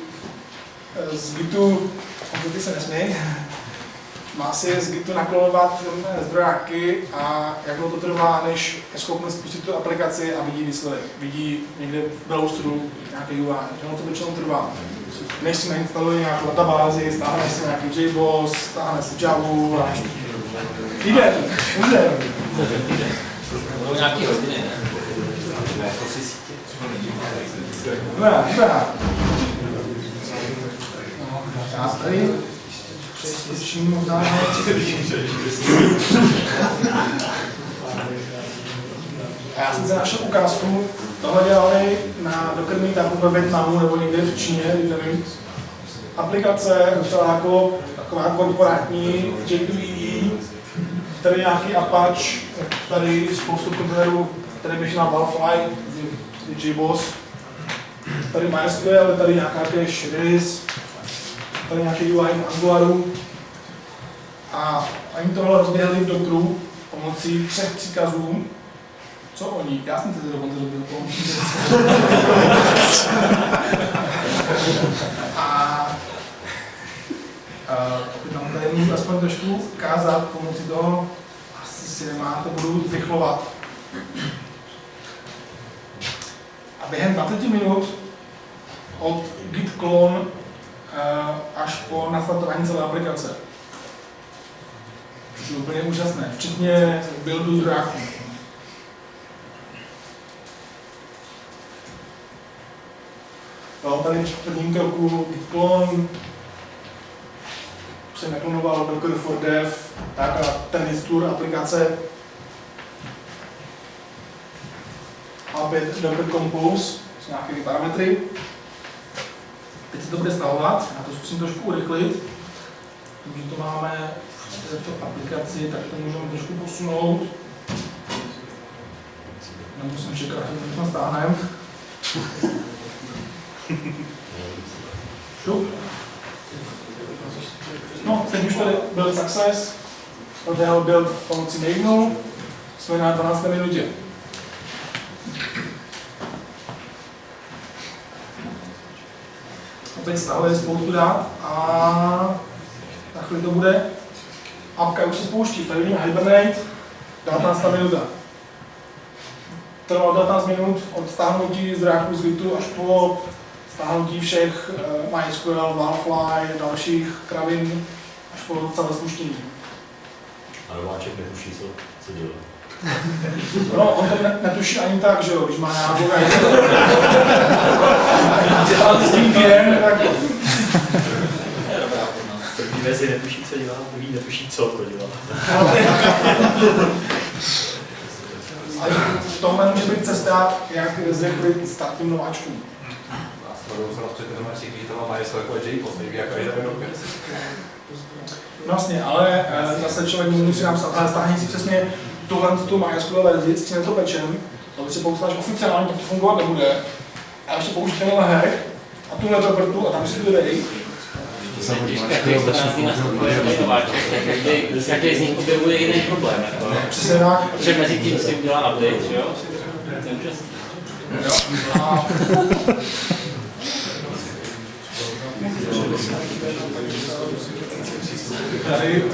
eh, z komputy se nesmí, má si z Gitu naklonovat zdrojáky a jak dlouho to trvá, než je schopný spustit tu aplikaci a vidí výsledek. Vidí někde v browseru nějaký UI. Jak dlouho to většinou trvá. Než si nainstaluje nějakou databázi, stáhne si nějaký JBoss, stáhne si Javu a jde, jde. Budou nějaký hodiny, ne? Dobrá, dobrá. No, já tady přesvědčím možná, A já jsem se našel ukázku, tohle dělali na Docker Meetupu ve Větnamu nebo někde v Číně, nevím. Aplikace, docela jako taková korporátní, J2EE, tady nějaký Apache, tady spoustu kontejnerů, tady běží na Valfly, JBoss, tady MySQL, tady nějaká cache RIS, tady nějaký UI v Angularu. A oni tohle rozběhli v Dockeru pomocí třech příkazů. Co oni? Já jsem to dokonce robil pomocí A uh, tam tady můžu aspoň trošku ukázat pomocí toho, asi si nemáte, budu vychlovat. A během 20 minut od git clone až po nastartování celé aplikace. Což je úplně úžasné, včetně buildu zdrojáků. No, tady v prvním kroku clone jsem naklonoval Docker for Dev, tak a ten install aplikace a opět Docker Compose s nějakými parametry. Teď se to bude stahovat, já to zkusím trošku urychlit. Tím, že to máme v této aplikaci, tak to můžeme trošku posunout. Nemusím čekat, že to stáhneme. Šup. No, teď už tady byl success, proběhl byl pomocí Magnum, jsme na 12. minutě. Teď stahuje spoustu dát a na chvíli to bude. Apka už se spouští, tady vidíme Hibernate, 19. minuta. Trvalo 19 minut od stáhnutí zdráků z Gitu až po stáhnutí všech uh, MySQL, Valfly, dalších kravin až po celé spuštění. A nováček netuší, co, co dělá. No, on to ne, netuší ani tak, že jo, když má nějakou dělal s tím věm, tak Vezi netuší, co dělá, druhý netuší, co to dělá. Ale tohle může být cesta, jak zrychlit start těm nováčkům. A s tou se nás předtím to má mají jako JPOS, nejví jako jeden docker. No Vlastně, ale eh, zase člověk musí napsat, ale stáhni si přesně tuhle tu MySQL verzi, s tím to pečem, to si používáš oficiálně, tak to fungovat nebude. A ještě použít tenhle hack a tuhle propertu a tam si to dej. Každý z nich objevuje jiný problém. Jako. Přesně tak. Protože mezi tím si udělá update, že jo? Jo. Tady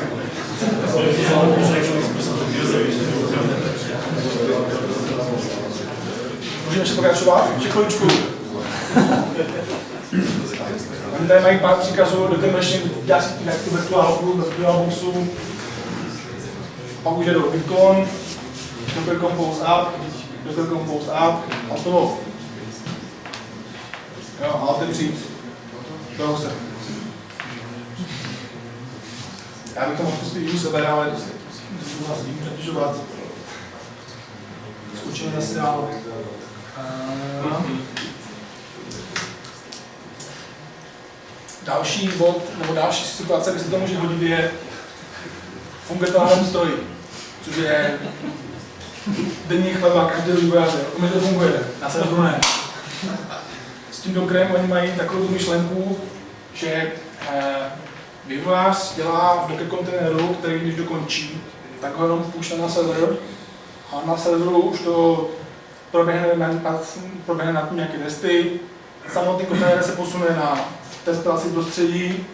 Můžeme ještě pokračovat? Chviličku. Oni tady mají pár příkazů, do té machine dělá si jak tu virtuálku, virtuálboxu. Pak už je do Bitcoin, Docker Compose App, Docker Compose App, a to. Jo, a otevřít browser. Já bych to mohl zkusit i u sebe, ale to vás tím přetěžovat. Zkučíme zase dál. Uh, další bod, nebo další situace, kde se to může hodit, je funguje to na tom stroji, což je denní chleba každého vývojáře. U mě to funguje, na serveru ne. S tím Dockerem oni mají takovou myšlenku, že eh, vývojář dělá v Docker kontejneru, který když dokončí, tak ho jenom pušne na server. A na serveru už to proběhne, na, proběhne na tím nějaké testy. Samotný kontejner se posune na testovací prostředí,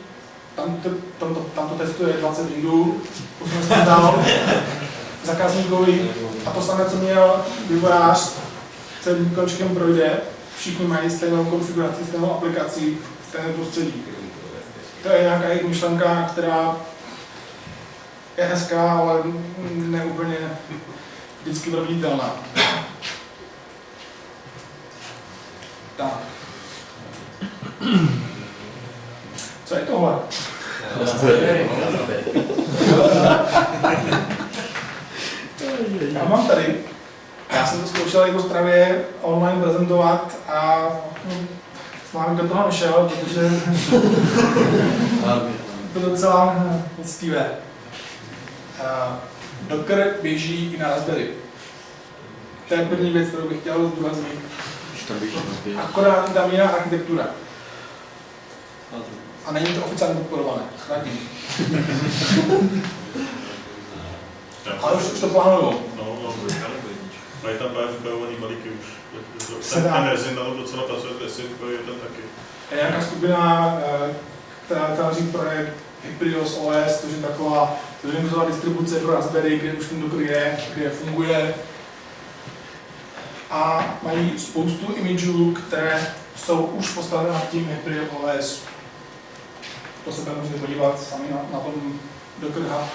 tam to, tam, to, tam to testuje 20 windů, posune se dál. Zákazníkovi. A to samé, co měl vývojář, celým končkem projde, všichni mají stejnou konfiguraci, stejnou aplikaci, stejné prostředí. To je nějaká jejich myšlenka, která je hezká, ale ne úplně vždycky proveditelná. Tak. Co je tohle? Já mám tady. Já jsem to zkoušel jako stravě online prezentovat a vámi do toho nešel, protože to docela hm, poctivé. Uh, Docker běží i na Raspberry. To je první věc, kterou bych chtěl zdůraznit. Akorát tam jiná architektura. A není to oficiálně podporované. Ale už, už to plánuju. No, no, mají tam právě vypravovaný balíky už. Ten, ten rezin tam docela pracuje, jestli je ten taky. Je nějaká skupina, eh, která tváří projekt Hyprios OS, což je taková zredukovaná distribuce pro Raspberry, kde už ten Docker je, kde funguje. A mají spoustu imidžů, které jsou už postavené nad tím Hyprios OS. To se tam můžete podívat sami na, na tom Docker Hub.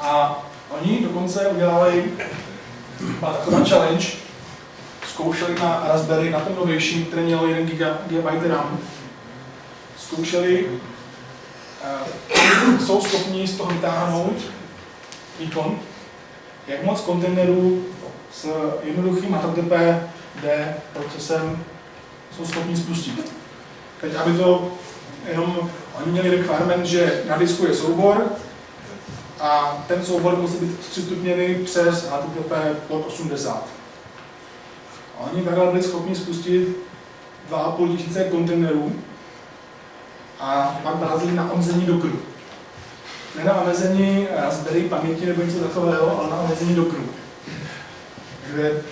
A oni dokonce udělali byla taková challenge, zkoušeli na Raspberry, na tom novějším, který měl 1 GB RAM, zkoušeli, uh, jsou schopni z toho vytáhnout výkon, jak moc kontejnerů s jednoduchým HTTPD procesem jsou schopni spustit. Teď, aby to jenom, oni měli requirement, že na disku je soubor, a ten soubor musí být přistupněný přes HTTP pod 80. A oni takhle byli schopni spustit 2,5 tisíce kontejnerů a pak narazili na omezení Dockeru. Ne na omezení Raspberry paměti nebo něco takového, ale na omezení Dockeru. Takže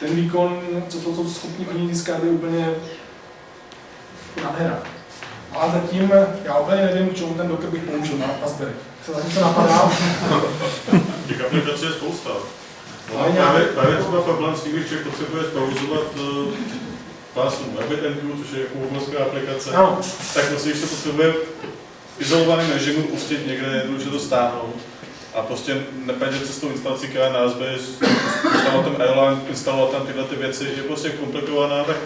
ten výkon, co to jsou schopni oni získat, je úplně nádhera. Ale zatím já úplně nevím, k čemu ten Docker bych použil na Raspberry. Se zatím co napadá. Těch aplikací je spousta. No, Ale právě, právě třeba problém s tím, když člověk potřebuje zpauzovat uh, pásmu WebMQ, což je jako obrovská aplikace, Ano. tak prostě, když se potřebuje v izolovaném režimu pustit někde, jednoduše to stáhnout a prostě nepět cestou instalací, která je na Raspberry, instalovat tam Erlang, instalovat tam tyhle ty věci, je prostě komplikovaná, tak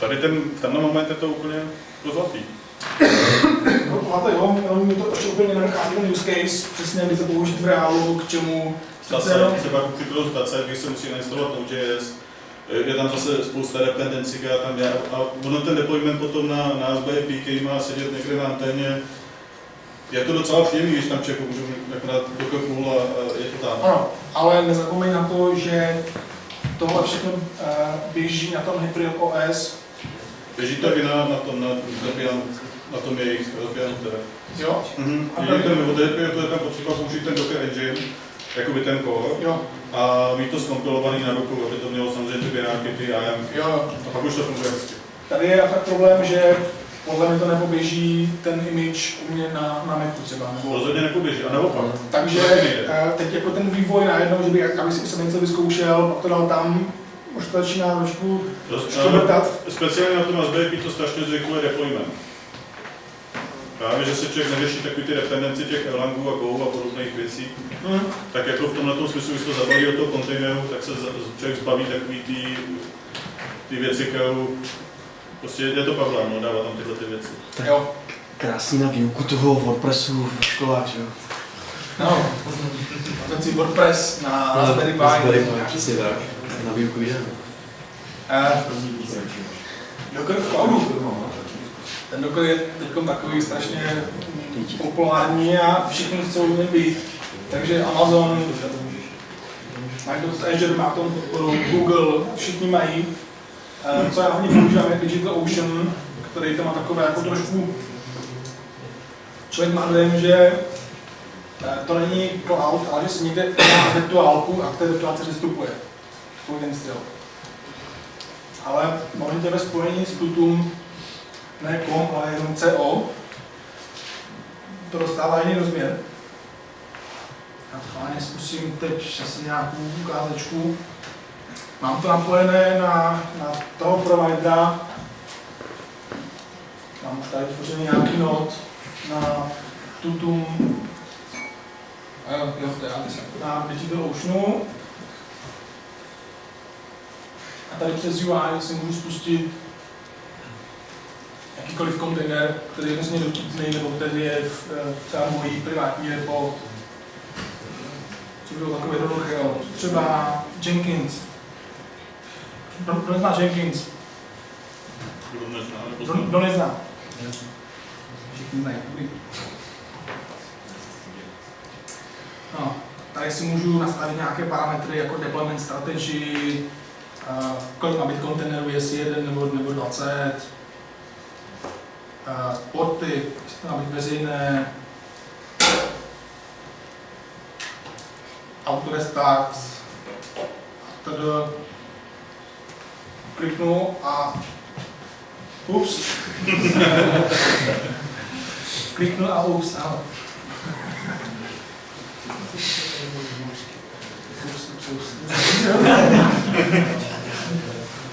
tady ten, tenhle moment je to úplně To zlatý. No, máte jo, jenom mi to ještě úplně nenachází ten use case, přesně kdy to použít v reálu, k čemu. Stace, jenom- třeba připravu stace, když se musí nainstalovat Node.js, je tam zase spousta dependencí, která tam je. A ono ten deployment potom na, na který má sedět někde na anténě. Je to docela příjemný, když tam člověk můžu akorát do a, a je to tam. Ano, ale nezapomeň na to, že tohle všechno eh, běží na tom Hyperion Běží to i na, na tom, na, Debian, na tom jejich Debianu teda. jo? Mhm. A tady- ten, od Debianu to je tam potřeba použít ten Docker Engine, jakoby ten core, Jo, a mít to zkompilovaný na doku, aby to mělo samozřejmě ty bináky, ty IAM. jo. A pak už to funguje hezky. Tady je tak problém, že podle mě to nepoběží ten image u mě na, na Macu třeba, nebo Rozhodně nepoběží, a naopak. Takže eh, teď jako ten vývoj najednou, že by, aby si jsem něco vyzkoušel, pak to dal tam, už to začíná trošku škobrtat. Speciálně na tom ASBIP to strašně zrychluje deployment. Právě, že se člověk neřeší takový ty dependenci těch Erlangů a Go a podobných věcí, Hm. tak jako v tomhle smyslu, když to zabalí do toho kontejneru, tak se člověk zbaví takový ty, ty věci, kterou prostě je to problém, no, dává tam tyhle ty věci. Jo, Krásný na výuku toho WordPressu v školách, že jo? no. A ten si WordPress na Raspberry Pi. Raspberry Pi, přesně tak. Na výuku. Eh, Docker v cloudu. Ten Docker je teď takový strašně populární a všichni chcou něm být. Takže Amazon, Microsoft Azure má tomu podporu, Google, všichni mají. Co já hlavně používám je DigitalOcean, který to má takové jako trošku... Člověk má dojem, že eh, to není cloud, ale že si někde má virtuálku a k té virtuálce přistupuje. Ten styl. Ale možná ve spojení s Tutum ne com, ale jenom CO, to dostává jiný rozměr. Já schválně zkusím teď asi nějakou ukázečku. Mám to napojené na, na toho providera. Mám už tady tvořený nějaký node na Tutum. A jo, jo, to je Alice. Na Digital Oceanu. A tady přes UI si můžu spustit jakýkoliv kontejner, který je hrozně dostupný, nebo který je v eh, třeba mojí privátní repo. Co bylo takové jednoduché, třeba Jenkins. Kdo, kdo nezná Jenkins? Kdo nezná, Kdo, kdo nezná? Všichni znají. dobrý. No, tady si můžu nastavit nějaké parametry jako deployment strategy, kolik má být kontejnerů, jestli jeden nebo, nebo 20, uh, porty, jestli to má být veřejné, autorestart, tedy kliknu a ups, kliknu a ups, ano. Ups, ups, ups.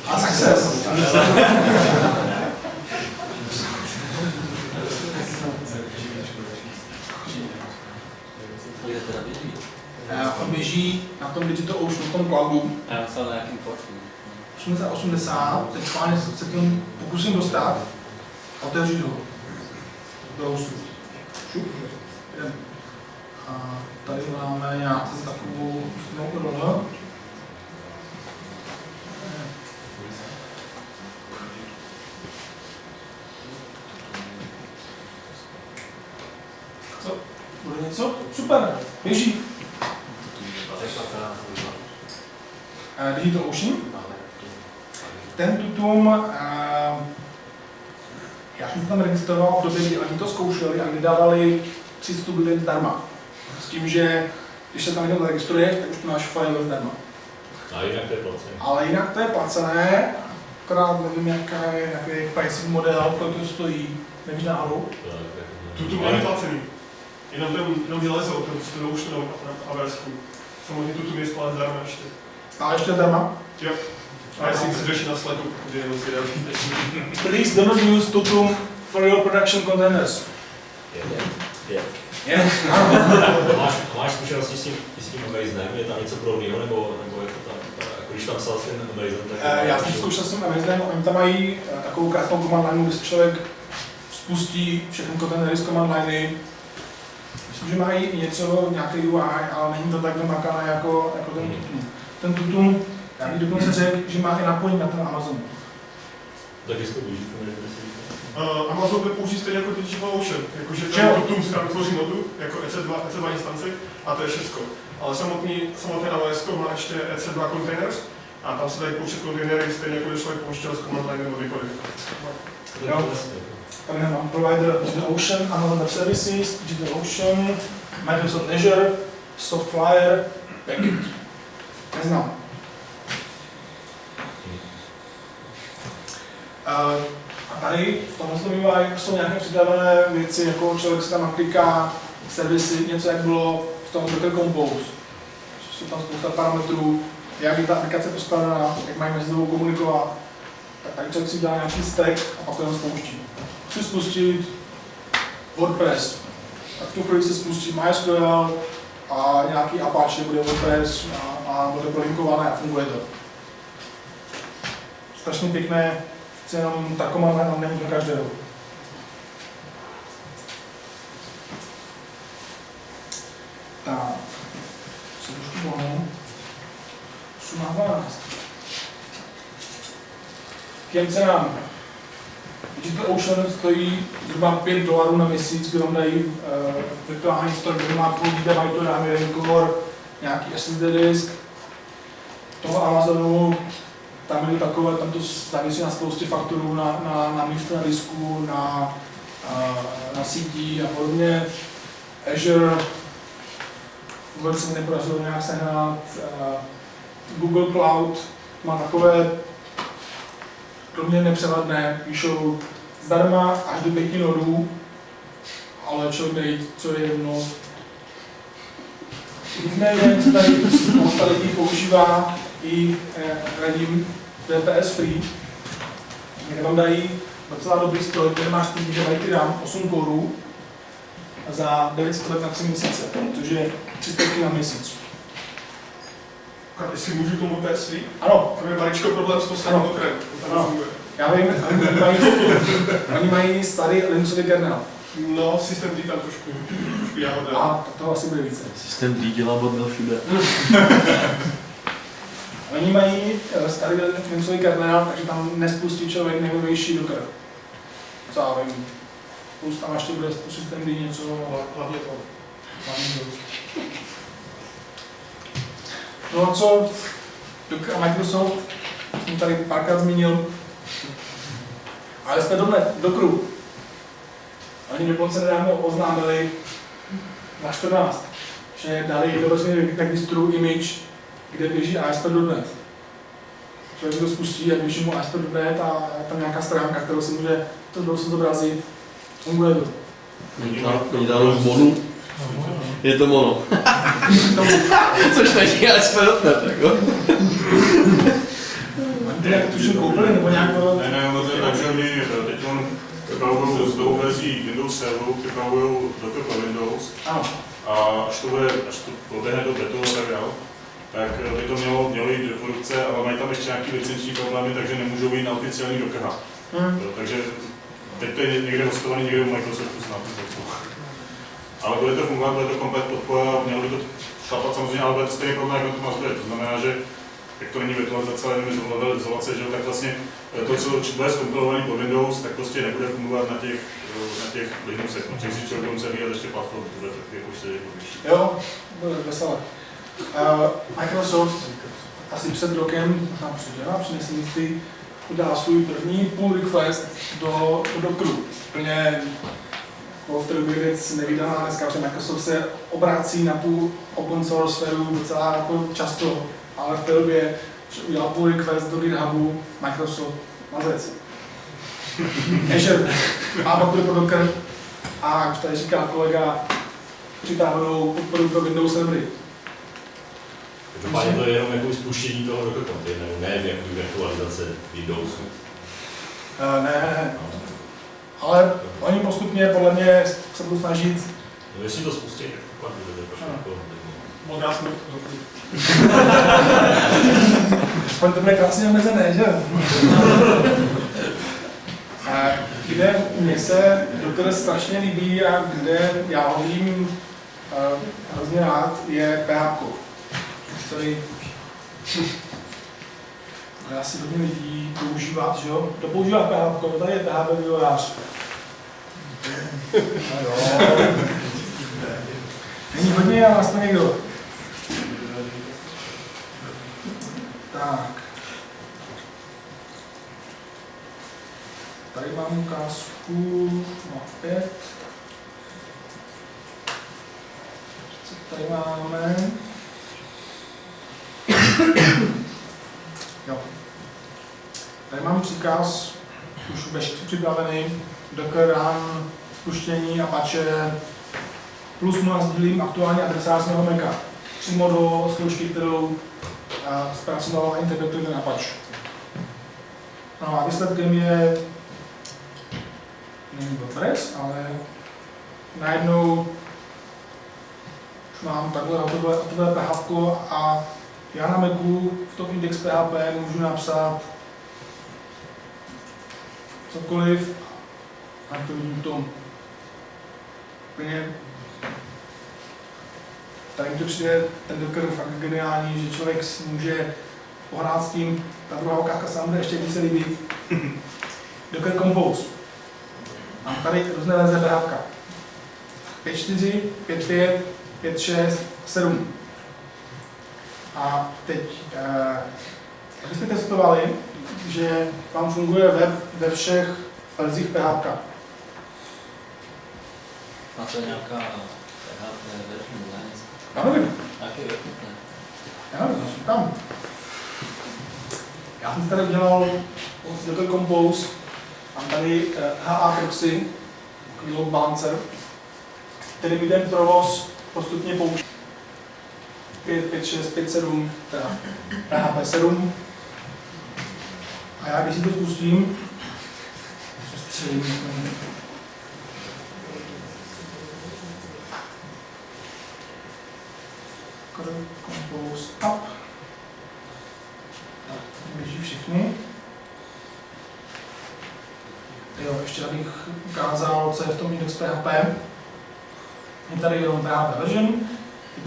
A success. On běží na tom Digital Ocean, na tom cloudu, Já myslel na nějakým portu. 8080, teď schválně se k tomu pokusím dostat a otevřít ho. Do hostu. Šup. Jdem. A tady máme nějakou takovou ústnou role. Co? Bude něco? Super, běží. Eh, Digital Ocean. Ten tutum, já jsem se tam registroval v době, kdy oni to zkoušeli a kdy dávali přístup lidem zdarma. S tím, že když se tam někdo registruje, tak už to máš file zdarma. A jinak to je placené. Ale jinak to je placené, akorát nevím, jaká je, jaký je pricing model, kolik to stojí, nevíš náhodou. Tuto není placený. Jenom ten, jenom železo, to prostě to už to na AWSku. Samozřejmě tuto je spát zdarma ještě. Ale ještě zdarma. Jo. A jestli chceš řešit na sledu, protože jenom si další Please do not use tutum for your production containers. Je. Je? Máš, máš zkušenosti s tím, s tím Amazonem? Je tam něco podobného, nebo, nebo je to tam, jako když tam psal ten Amazon, tak... Eh, Já jsem zkoušel s tím Amazem, oni tam mají eh, takovou krásnou command line, kde si člověk spustí všechny kontejnery z command liney. Myslím, že mají i něco, nějaký UI, ale není to tak vymakané jako, jako ten Tutum. Ten Tutum, já bych dokonce řekl, že má i napojení na ten Amazon. Taky to využít, Uh, Amazon to použít stejně jako DigitalOcean, jakože Že jo? ten Tutum si tam vytvoří nodu, jako EC2, EC2 instanci, a to je všechno. Ale samotný, samotné AWS má ještě EC2 containers, a tam se dají pouštět kontejnery, stejně jako když člověk pouštěl z command line nebo kdykoliv. Jo. Tady mám provider DigitalOcean, Amazon Web Services, DigitalOcean, Microsoft Azure, Softflyer, Packet. Neznám. Uh, a tady v tomhle UI jsou nějaké přidávané věci, jako člověk si tam nakliká servisy, něco jak bylo v tom Docker Compose. Jsou tam spousta parametrů, jak je ta aplikace poskládaná, jak mají mezi sebou komunikovat. Tak tady člověk si dělá nějaký stack a pak to jenom spouští. Chci spustit WordPress, tak v tu chvíli se spustí MySQL a nějaký Apache bude WordPress a, a bude to linkované a funguje to. Strašně pěkné, chci jenom ta komanda nám není pro každého. Tak, co už tu máme? 8 na 12. K těm cenám. Digital Ocean stojí zhruba 5 dolarů na měsíc, kde vám dají uh, virtuální stroj, kde má půl GB RAM, jeden core, nějaký SSD disk. Toho Amazonu, tam je takové, tam to závisí na spoustě faktorů, na, na, na místě na disku, na, uh, na sítí a podobně. Azure, vůbec se mi nepodařilo nějak sehnat. Uh, Google Cloud má takové mě nepřevadné, píšou zdarma až do pěti nodů, ale člověk co je jedno. Nicméně, co tady spousta lidí používá i eh, radím VPS Free, kde vám dají docela dobrý stroj, kde máš 4 GB RAM, 8 korů za 900 let na 3 měsíce, což je 300 na měsíc. A jestli můžu tomu PSV? Ano, To je maličko problém s posledním Ano. okrem. To tam Ano. funguje. já vím, oni mají, oni mají starý Linuxový kernel. No, systém D tam trošku, trošku jáhodá. A to, to asi bude více. Systém D dělá bordel všude. Oni mají eh, starý Linuxový kernel, takže tam nespustí člověk nejnovější Docker. Co já vím. Plus tam ještě bude systém D něco, ale Hlavně to. hlavně to. No a co Microsoft, jsem tady párkrát zmínil, ale jsme do Dockeru. Oni dokonce nedávno oznámili na 14, že dali do veřejného registru image, kde běží ASP.NET. Člověk to spustí a běží mu ASP.NET a je tam nějaká stránka, kterou si může to zobrazit. Funguje to. Oni dali mono. Je to mono. Což není ASP.NET, jako. To nějak tuším koupili, nebo nějak to... Ne, ne, ono to je tak, že oni teď připravují s novou verzí Windows Serveru, připravují Docker pro Windows a až to, bude, až to proběhne do betu a tak dál, tak by to mělo, mělo jít do produkce, ale mají tam ještě nějaké licenční problémy, takže nemůžou jít na oficiální Docker. Hm. Jo, Takže teď to je někde hostovaný někde u Microsoftu snad. Ale bude to fungovat, bude to komplet podpora, mělo by to šlapat samozřejmě, ale bude to stejně problém jako to má. To znamená, že jak to není virtualizace, ale jenom level izolace, že tak vlastně to, co bude zkompilovaný pod Windows, tak prostě nebude fungovat na těch, na těch Linuxech. No, si člověk musí vyjít ještě platformu, bude tak jako jednodušší. Jo, bude veselé. Uh, Microsoft asi před rokem, možná před dvěma, při nesmístí, udělal svůj první pull request do, do Dockeru. Úplně v té době věc nevydaná dneska, protože Microsoft se obrací na tu open source sféru docela jako často, ale v té době udělal pull request do GitHubu Microsoft mazec. Azure má podporu pro Docker a jak už tady říká kolega, přitáhnou podporu pro Windows servery. Každopádně to je jenom jako spuštění toho Docker kontejneru, ne jako virtualizace Windowsu. Uh, ne, ne, ne. Ale oni postupně podle mě se budou snažit. No, jestli to spustí, tak pak bude jako... Modrá jsme. Aspoň to bude krásně omezené, že? jo? Eh, Kde mně se Docker strašně líbí a kde já ho vím uh, hrozně rád, je PHP. Který ale asi hodně lidí používat, že jo? To používá PHP, to tady je PHP vývojář. No jo. Není hodně, ale aspoň někdo. Tak. Tady mám ukázku, no opět. Co tady máme? Jo. Tady mám příkaz, už veškerý připravený, Docker run, spuštění Apache, plus mu sdílím aktuální adresář mého Maca. Přímo do služky, kterou zpracoval a interpretuje ten Apache. No a výsledkem je není WordPress, ale najednou už mám takhle hotové, hotové PHP a já na Macu v tom index PHP můžu napsat cokoliv a to vidím v tom úplně tady mi to přijde ten Docker fakt geniální, že člověk může pohrát s tím, ta druhá ukázka se nám ještě více líbí. Docker Compose. Mám tady různé verze PHP. 5.4, 5.5, 5.6, 7. A teď, eh, abyste testovali, že vám funguje web ve všech verzích PHP. Má to nějaká PHP version, ne? Já nevím. Jaký? Ne. Já nevím, jsou tam. Já jsem tady udělal Docker Compose, mám tady eh, HA proxy, load balancer, který mi ten provoz postupně pouští. 5, 5, 6, 5, 7, teda PHP 7. A já když si to spustím, přestřelím, Compose up. Tak, běží všechny. Jo, ještě abych ukázal, co je v tom index PHP. Je tady jenom PHP version,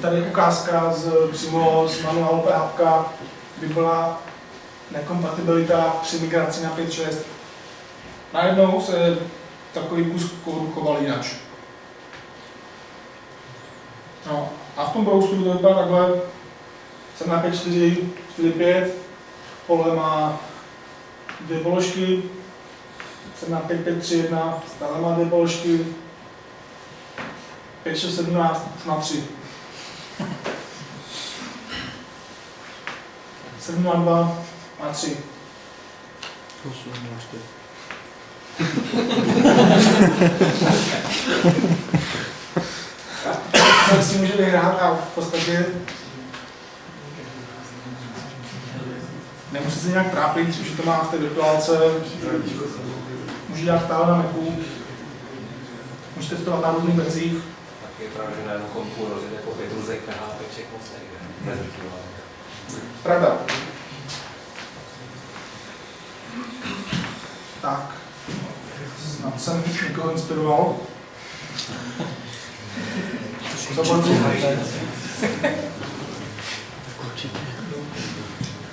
tady ukázka z, přímo z manuálu PHP, by byla nekompatibilita při migraci na 5.6. Najednou se takový kus kódu choval jinak. No, a v tom browseru to vypadá takhle. Jsem na 5.4, 4.5, pole má dvě položky, jsem na 5.5.3.1, stále má dvě položky, 5.6.17 na 3. 7 na 2 na 3. 8 na 4. Tak si může vyhrát a v podstatě nemusí se nějak trápit, že to má v té virtuálce, může dělat stále na Macu, můžete testovat na různých verzích. Tak je pravda, že na jednom kompu rozjede po pět růzek PHP moc nejde. Pravda. Tak, snad jsem někoho inspiroval. Co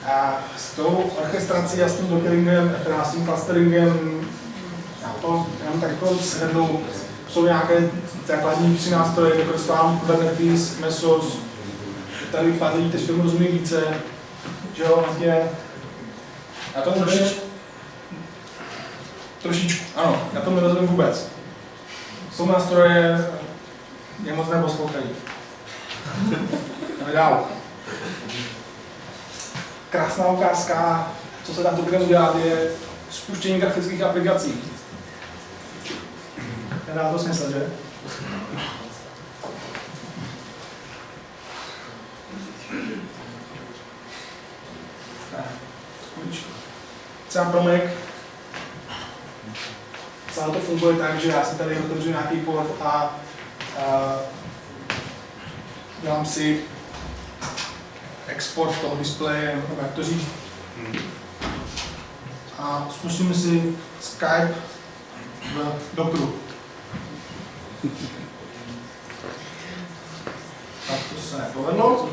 A s tou orchestrací a s tím dockeringem, teda s tím clusteringem, já to jenom tak jako shrnu, jsou nějaké základní tři nástroje, jako Swarm, Kubernetes, Mesos, tady pár lidí, kteří tomu rozumí více, že jo, vlastně, já tomu trošičku, trošičku, ano, já tomu nerozumím vůbec. Jsou nástroje, mě moc neposlouchají. Jdeme dál. Krásná ukázka, co se tam tu udělat, je spuštění grafických aplikací. Nedá to smysl, že? Třeba pro Mac celé to funguje tak, že já si tady otevřu nějaký port a, a dělám si export toho displeje, nebo jak to říct. A spustíme si Skype v Dockeru. Tak to se nepovedlo.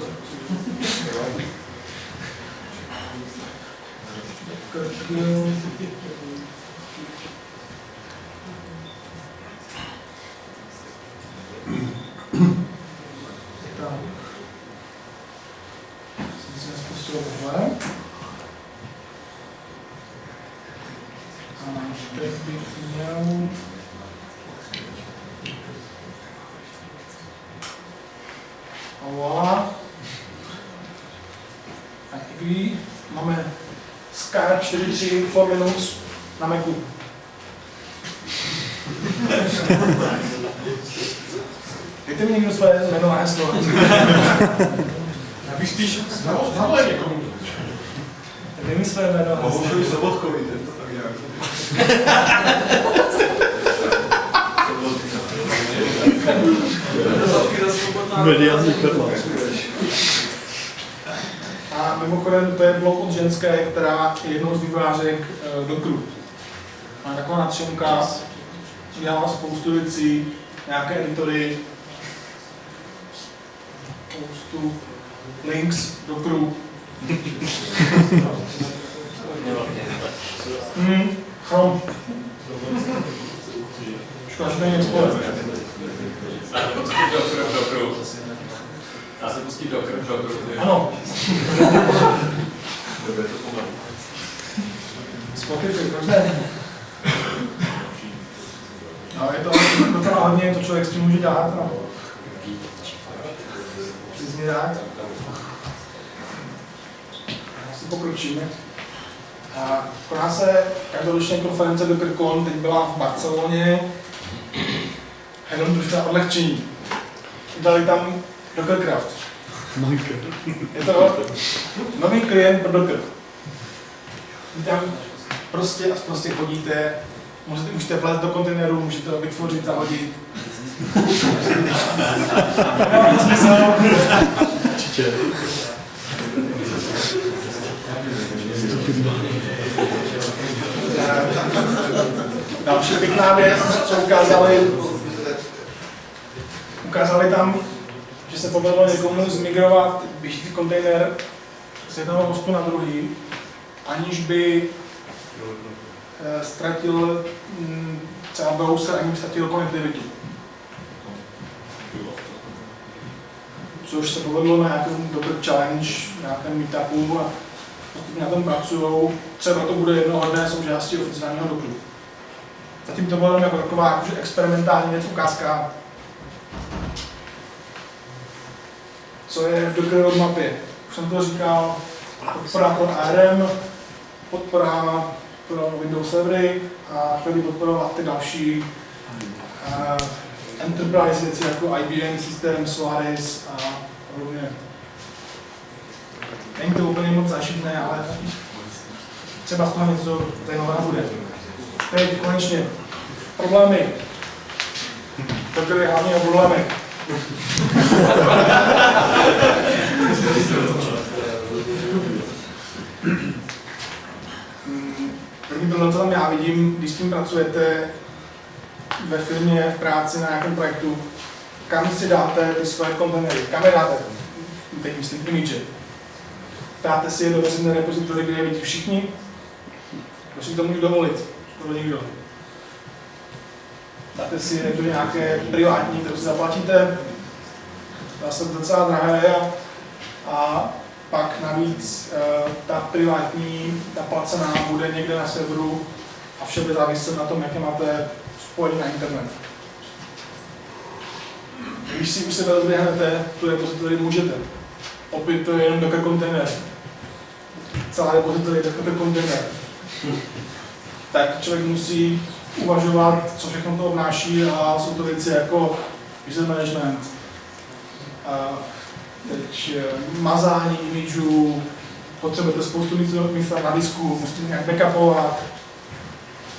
Docker, Tak. Jsem si nespustil tohle. A teď bych měl... A voilà. A i máme Skype 43 for Linux na Macu. Dejte mi někdo své jméno a heslo. Já bych spíš zavolal někomu. Dej mi své jméno a heslo. Mohu Sobotkovi, ten to tak nějak. Mediální perla. Mimochodem to je blok od ženské, která je jednou z vývojářek uh, Dockeru. Má taková natřenka, dělala spoustu věcí, nějaké editory, spoustu links Dockeru. Hmm, Chrome. Škoda, že to není Explorer. Pustit do krv, do krv. Ano. Spotify, proč ne? No, je to docela hodně, to člověk s tím může dělat. No. Přesně tak. Asi pokročíme. A koná se každoročně konference do Krkon, teď byla v Barceloně. Jenom trošku odlehčení. Dali tam Dockercraft. Je to nový klient pro Docker. Vy tam prostě a prostě chodíte, můžete, můžete vlézt do kontejneru, můžete ho vytvořit, zahodit. Nemá nic smysl. Určitě. Další pěkná věc, co ukázali, ukázali tam, že se povedlo někomu zmigrovat běžící kontejner z jednoho hostu na druhý, aniž by eh, ztratil mm, třeba browser, ani by ztratil konektivitu. Což se povedlo na nějakém Docker Challenge, nějakém meetupu a postupně na tom pracují. Třeba to bude jednoho dne součástí oficiálního Dockeru. Zatím to bylo jako taková jakože experimentální věc, ukázka, co je v Docker roadmapě. Už jsem to říkal, podpora pro ARM, podpora pro Windows servery a chtěli podporovat ty další uh, enterprise věci jako IBM systém, Solaris a podobně. Není to úplně moc zažitné, ale třeba z toho něco zajímavého bude. Teď konečně problémy. Docker je hlavně o problémech. První problém, co tam já vidím, když s tím pracujete ve firmě, v práci na nějakém projektu, kam si dáte ty svoje kontejnery, kam je dáte, teď myslím image. Dáte si je do veřejné repozitory, kde je vidí všichni, kdo si to může dovolit, skoro nikdo. Dáte si je do nějaké privátní, kterou si zaplatíte, se to docela drahé a, a pak navíc e, ta privátní, ta placená bude někde na serveru a vše bude záviset na tom, jaké máte spojení na internet. Když si už se rozběhnete, tu repozitory můžete. Opět to je jenom Docker kontejner. Celá repozitory je Docker kontejner. Tak člověk musí uvažovat, co všechno to obnáší a jsou to věci jako user management, a teď eh, mazání imidžů, potřebujete spoustu místa na disku, musíte nějak backupovat.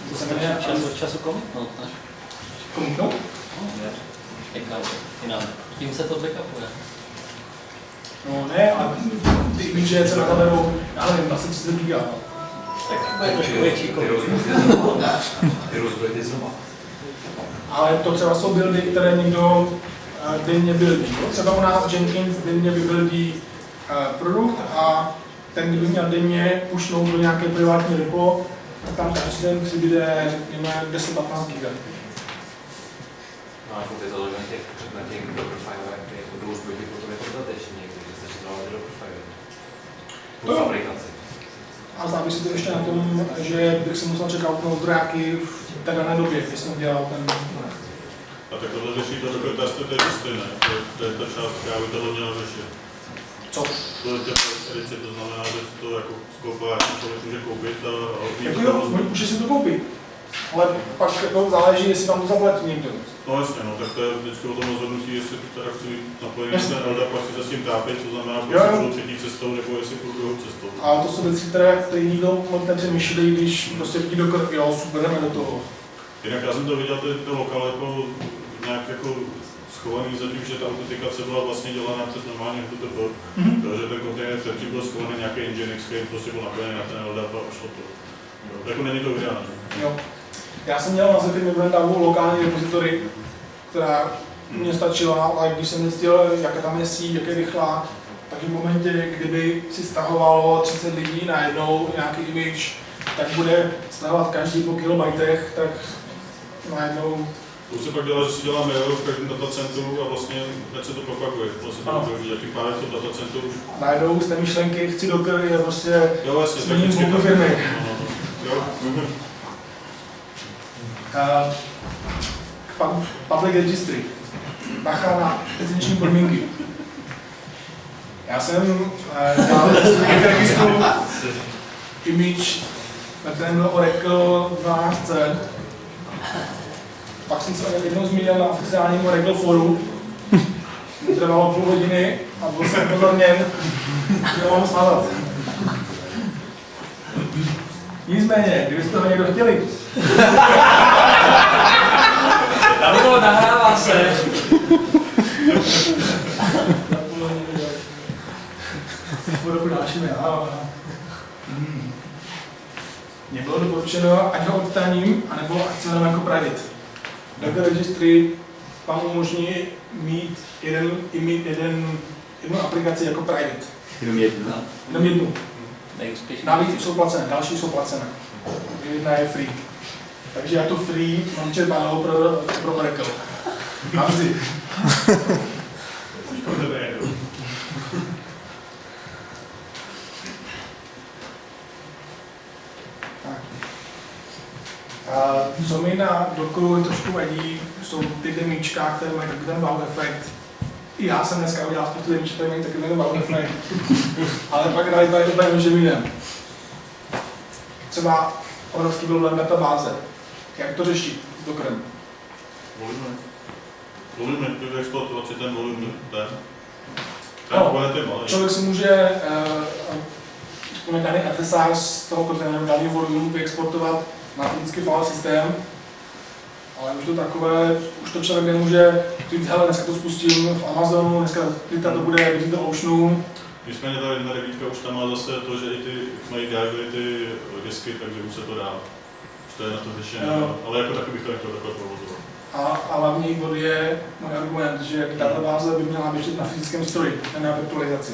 To se jmenuje Čas od času komitnout, ne? komitnout. Jinam. Tím se to backupuje. No ne, a ty imidže se nazaberou, já nevím, asi 30 giga. Ty rozbudíte znova. Ale to třeba jsou buildy, které někdo eh, denně buildí. jo. Třeba u nás Jenkins denně vybuildí eh, produkt a ten, kdo by měl denně pušnout do nějaké privátní repo, tak tam každý den přibude, řekněme, 10-15 giga. No, jako ty založené na těch, na těch Dockerfilech, ty jako zbytky potom jako dodatečně, takže se začíná do Dockerfile. To jo. fabrikaci. A závisí to ještě na tom, že bych si musel čekat na zdrojáky v té dané době, kdy jsem dělal ten A tak tohle řeší to dokud testy, to je to stejné. To, to je ta část, která by tohle měla řešit. Co? To je těch to znamená, že to jako skopá, člověk může koupit a, a Jako jo, to- může si to koupit. Ale pak jako záleží, jestli vám to zaplatí někdo. No jasně, no, tak to je vždycky o tom rozhodnutí, jestli teda chci být napojený na Jasně. ten LDAP a chci se s tím trápit, to znamená, Jo, jestli půjdu třetí cestou, nebo jestli půjdu druhou cestou. A to jsou věci, které, které nikdo moc nepřemýšlí, když prostě vidí do krku, jo, super, jdeme do toho. Jinak já jsem to viděl, ty, ty lokale jako nějak jako schovaný za tím, že ta autentikace byla vlastně dělaná přes normálně HTTP, Mhm. takže ten kontejner předtím byl schovaný nějaký Nginx, který prostě byl napojený na ten LDAP a šlo to. Jo, Jako není to ideální. Jo. Já jsem měl na Zephyr Brandavu lokální repozitory, která mě stačila, ale když jsem zjistil, jaká tam je síť, jak je rychlá, tak v momentě, kdyby si stahovalo 30 lidí na jednou nějaký image, tak bude stahovat každý po kilobajtech, tak najednou To se pak dělá, že si dělá mail v každém datacentru a vlastně hned se to propaguje. Vlastně to tím pádem to datacentru už... najednou z té myšlenky chci Docker je prostě Jo, jasně, změním firmy. No, no, no. Jo, mhm. K pub- public registry. Bacha na licenční podmínky. Já jsem uh, dělal v registru image, na byl Oracle 12c. Pak jsem se jednou zmínil na oficiálním Oracle foru. Trvalo půl hodiny a byl jsem pozorněn, že mám smazat. Nicméně, kdybyste ho někdo chtěli, Tam bylo, nahrává se. Budu dalšími, ano. Hmm. Mně bylo doporučeno, ať ho odstraním, anebo ať se jako private. Docker registry vám umožní mít jeden, mít jeden, jednu aplikaci jako private. Jenom jednu. Jenom jednu. Nejúspěšnější. Navíc jsou placené, další jsou placené. Jedna je free. Takže já tu free mám čerpanou pro, pro Oracle. Navždy. A co mi na Dockeru trošku vadí, jsou ty demíčka, které mají takový ten wow efekt. I já jsem dneska udělal spoustu které mají takový ten wow efekt. Ale pak realita je úplně něčem jiném. Třeba obrovský problém databáze. Jak to řešit s Dockerem? Volíme. Volíme, to exploatovat si ten volum, ten. No. Člověk si může uh, daný FSR z toho kontejneru, daný volume vyexportovat na fyzický file systém, ale už to takové, už to člověk nemůže říct, hele, dneska to spustím v Amazonu, dneska dneska to bude v do Oceanu, Nicméně ta jedna devítka už tam má zase to, že i ty mají drivery, ty disky, takže už se to dá. Už to je na to řešení, Jo. ale jako taky bych to nechtěl takhle provozovat. a, a hlavní bod je můj argument, že databáze by měla běžet na fyzickém stroji, ne na virtualizaci.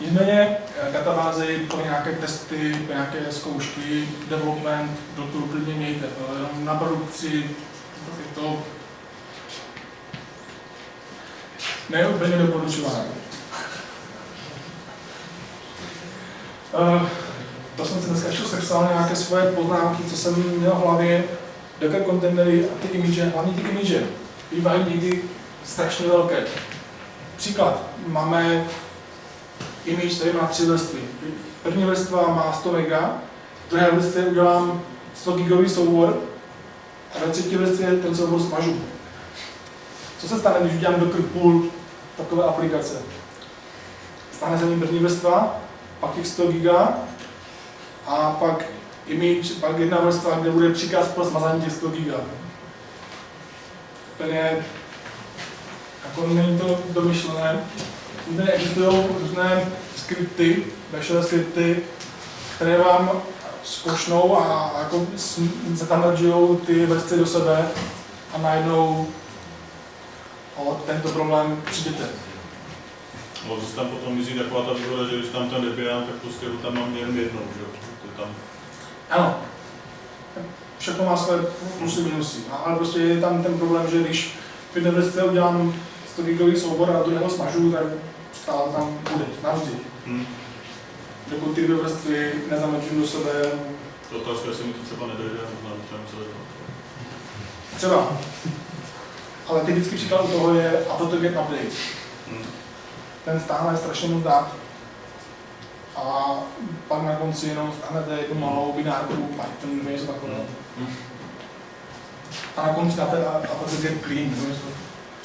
Nicméně eh, databázy pro nějaké testy, pro nějaké zkoušky, development, do toho klidně mějte, ale jenom na produkci je to neúplně doporučované. Uh, to jsem si dneska ještě sepsal nějaké svoje poznámky, co jsem měl v hlavě, Docker kontejnery a ty image, hlavně ty image, bývají někdy strašně velké. Příklad, máme image, který má tři vrstvy. První vrstva má 100 mega, v druhé vrstvě udělám 100 gigový soubor a ve třetí vrstvě ten soubor smažu. Co se stane, když udělám Docker pool takové aplikace? Stane se mi první vrstva, pak těch 100 giga a pak image, pak jedna vrstva, kde bude příkaz pro smazání těch 100 giga. Úplně jako není to domyšlené. Zde existují různé skripty, bashové skripty, které vám zkošnou a jako se tam ty vrstvy do sebe a najednou o tento problém přijdete. No, zase tam potom mizí taková ta výhoda, že když tam ten debian, tak prostě ho tam mám jen jednou, že jo? To tam... Ano. Všechno má své plusy, minusy. Ale prostě je tam ten problém, že když v jedné vrstvě udělám 100 gigový soubor a do něho smažu, tak stále tam bude, navždy. Hmm. Dokud ty dvě vrstvy nezamečím do sebe. To otázka, jestli mi to třeba nedojde, na Třeba. Ale typický příklad u toho je Autoget Update. Hmm. Ten stáhne strašně moc dat. A pak na konci jenom stáhnete jednu malou binárku Python nebo něco takového. Hmm. A na konci dáte Autoget Clean nebo něco.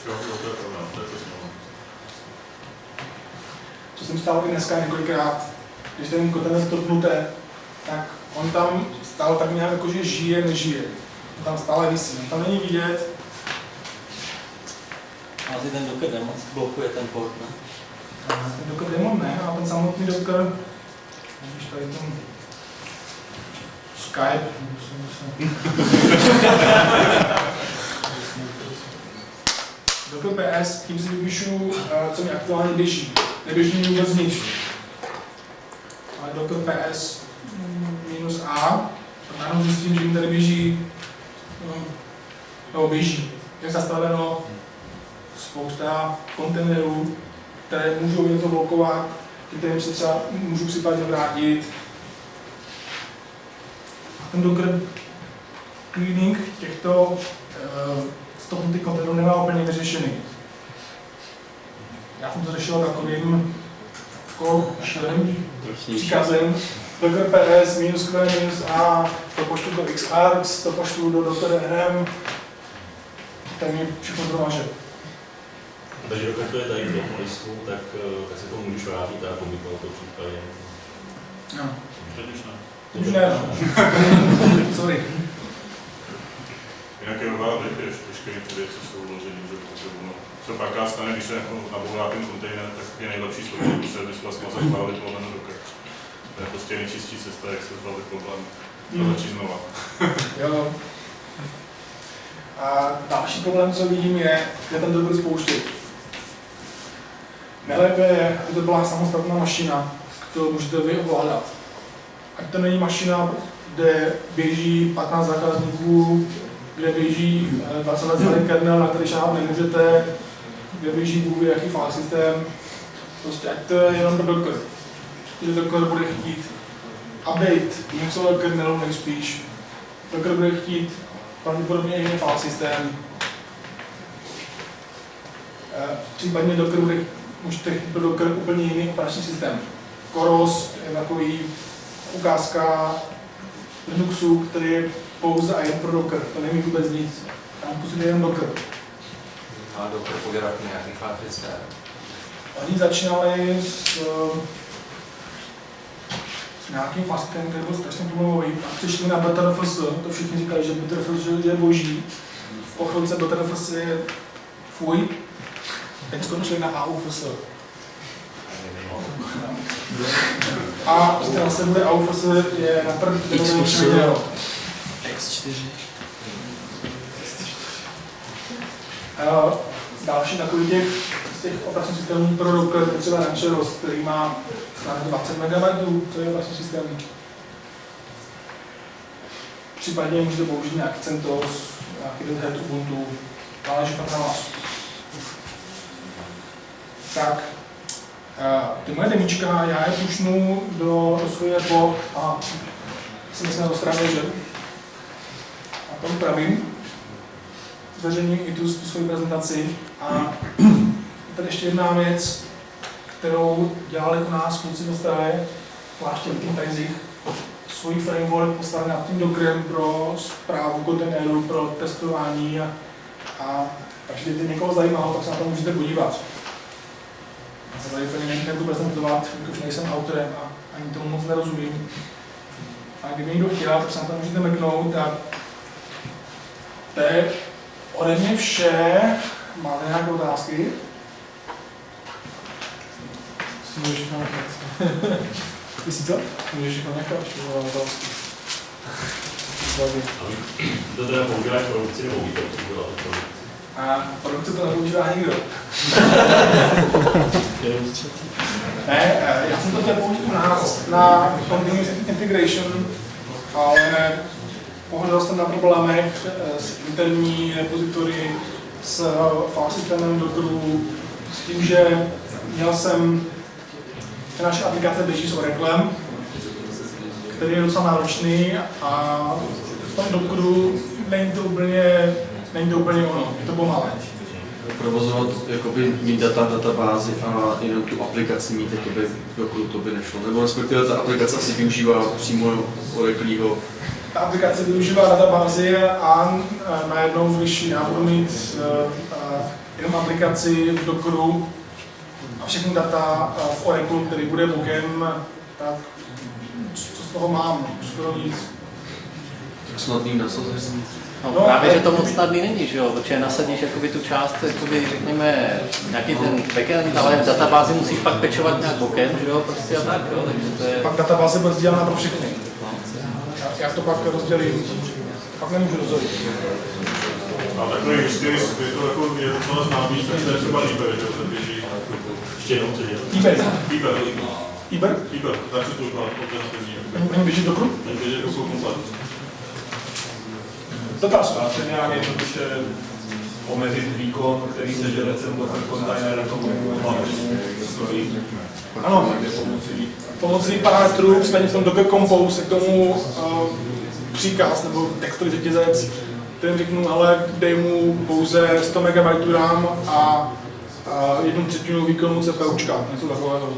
Jo, to je pravda, to je to Co jsem stál i dneska několikrát, když ten kontener stopnuté, tak on tam stál tak nějak jako, že žije, nežije. On tam stále visí, on tam není vidět. Asi ten Docker Daemon blokuje ten port, ne? Ten Docker Daemon ne, ale ten samotný Docker, když tady ten Skype, Docker PS, tím si vypíšu, co mi aktuálně běží. Neběží mi vůbec nic. Ale Docker PS minus A, najednou zjistím, že mi tady běží, no, běží. Je zastaveno spousta kontejnerů, které můžou něco blokovat, kterým se třeba můžu případně vrátit. A ten Docker cleaning těchto uh, stopnutých kontejnerů nemá úplně vyřešený. Já jsem to řešil takovým jako příkazem, Docker PS minus Q minus A, to pošlu do XArgs, to pošlu do Docker RM, ten mi všechno domaže. Takže dokud to je tady v tom listu, tak, eh, tak se to můžeš vrátit a komitnout to případě. No. Teď už ne. Teď už ne. Sorry. Jinak je nová teď veškeré ty věci jsou vložené, že ono co pak stane, když se jako nabourá ten kontejner, tak je nejlepší složení servis vlastně zachválit lomeno docker. To je prostě nejčistší cesta, jak se zbavit problém. To hmm. začít znova. jo. A další problém, co vidím, je, kde ten docker spouštět. Nejlépe je, aby to byla samostatná mašina, kterou můžete vy ovládat. Ať to není mašina, kde běží 15 zákazníků, kde běží 20 let starý kernel, na který šáhat nemůžete, kde běží Bůh jaký file systém, prostě ať to je jenom pro Docker. Že Docker bude chtít update něco kernelu nejspíš. Docker bude chtít pravděpodobně jiný file systém. Eh, případně Docker bude můžete chtít pro Docker úplně jiný operační systém. Koros je takový ukázka Linuxu, který pouze a jen pro Docker. To není vůbec nic. Tam pustíte jen Docker. A Docker požadavky nějaký systém. Oni začínali s, s nějakým fastem, který byl strašně problémový. A přišli na BTRFS, to všichni říkali, že BTRFS je boží. Po chvilce BTRFS je fuj, teď skončili na AUFS. A teda se bude AUFS je na první video. X4. Uh, další takový těch z těch operačních systémů pro Docker je třeba Rancheros, který má snad 20 MB, to je operační systém. Případně můžete použít nějaký CentOS, nějaký Red Hat Ubuntu, záleží pak na vás. Tak, ty moje demíčka, já je pušnu do, do po a jsem se straně, že a to upravím. Zveřejním i tu, tu svoji prezentaci. A tady ještě jedna věc, kterou dělali u nás kluci v Ostravě, zvláště v Team Penzích, svůj framework postavený nad tím Dockerem pro zprávu kontejneru, pro testování a, a takže kdyby někoho zajímalo, tak se na to můžete podívat. Já se tady úplně nebudu prezentovat, už nejsem autorem a ani tomu moc nerozumím. A kdyby někdo chtěl, tak se na to můžete mrknout a to je ode mě vše. Máte nějaké otázky? Tisíc let? Můžeš jich nechat, otázky. To teda používáš produkci nebo co to A produkce to nepoužívá nikdo. ne, eh, já jsem to chtěl použít na, na continuous integration, ale pohodl jsem na problémech eh, s interní repozitory, s file systémem Dockeru, s tím, že měl jsem, že naše aplikace běží s Oraclem, který je docela náročný a v tom Dockeru není to úplně, není to úplně ono, je to pomalé. Provozovat, jakoby mít data v databázi a jenom tu aplikaci mít, jakoby, dokud to by nešlo. Nebo respektive ta aplikace asi využívá přímo Oracleho Ta aplikace využívá databázi a e, najednou, já budu mít e, e, jenom aplikaci v Dockeru a všechny data v Oracle, který bude bokem, tak co z toho mám? Skoro nic. snadný nasazení. No, No, právě, že to moc snadný není, že jo, protože nasadíš jakoby tu část, jakoby, řekněme, nějaký ten backend, ale v databázi musíš pak pečovat nějak bokem, že jo, prostě a tak, jo, takže to je... Pak databáze bude sdílená pro všechny. Já, já to pak rozdělím, pak nemůžu rozdělit. A takový styl, je to jako je docela známý, tak to je třeba Iber, že ten běží. Ještě jednou co eBay. Iber, Iber? Iber, tak se to ukládá, alternativní. Můžu běžet do kruhu? Ten běží jako komplet. Dotaz. Dá se nějak jednoduše omezit výkon, který se žere ten jako stojí. Ano, pomocí parametrů, případně v tom Docker Compose, se k tomu uh, příkaz nebo textový řetězec, kterým řeknu, ale dej mu pouze 100 MB RAM a uh, jednu třetinu výkonu CPUčka, něco takového.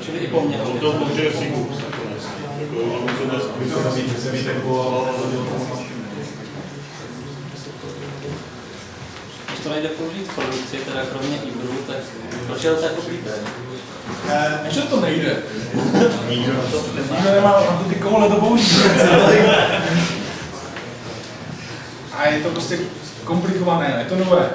Čili i poměrně. To Sigus nakonec. Jako, že mu to Vy to nazvíte, že se víte, jako Když to nejde použít v produkci, teda kromě Ibru, tak proč je to tak oblíbené? Eh, Ještě to nejde. Nikdo nemá ty koule to použít. A je to prostě komplikované, je to nové.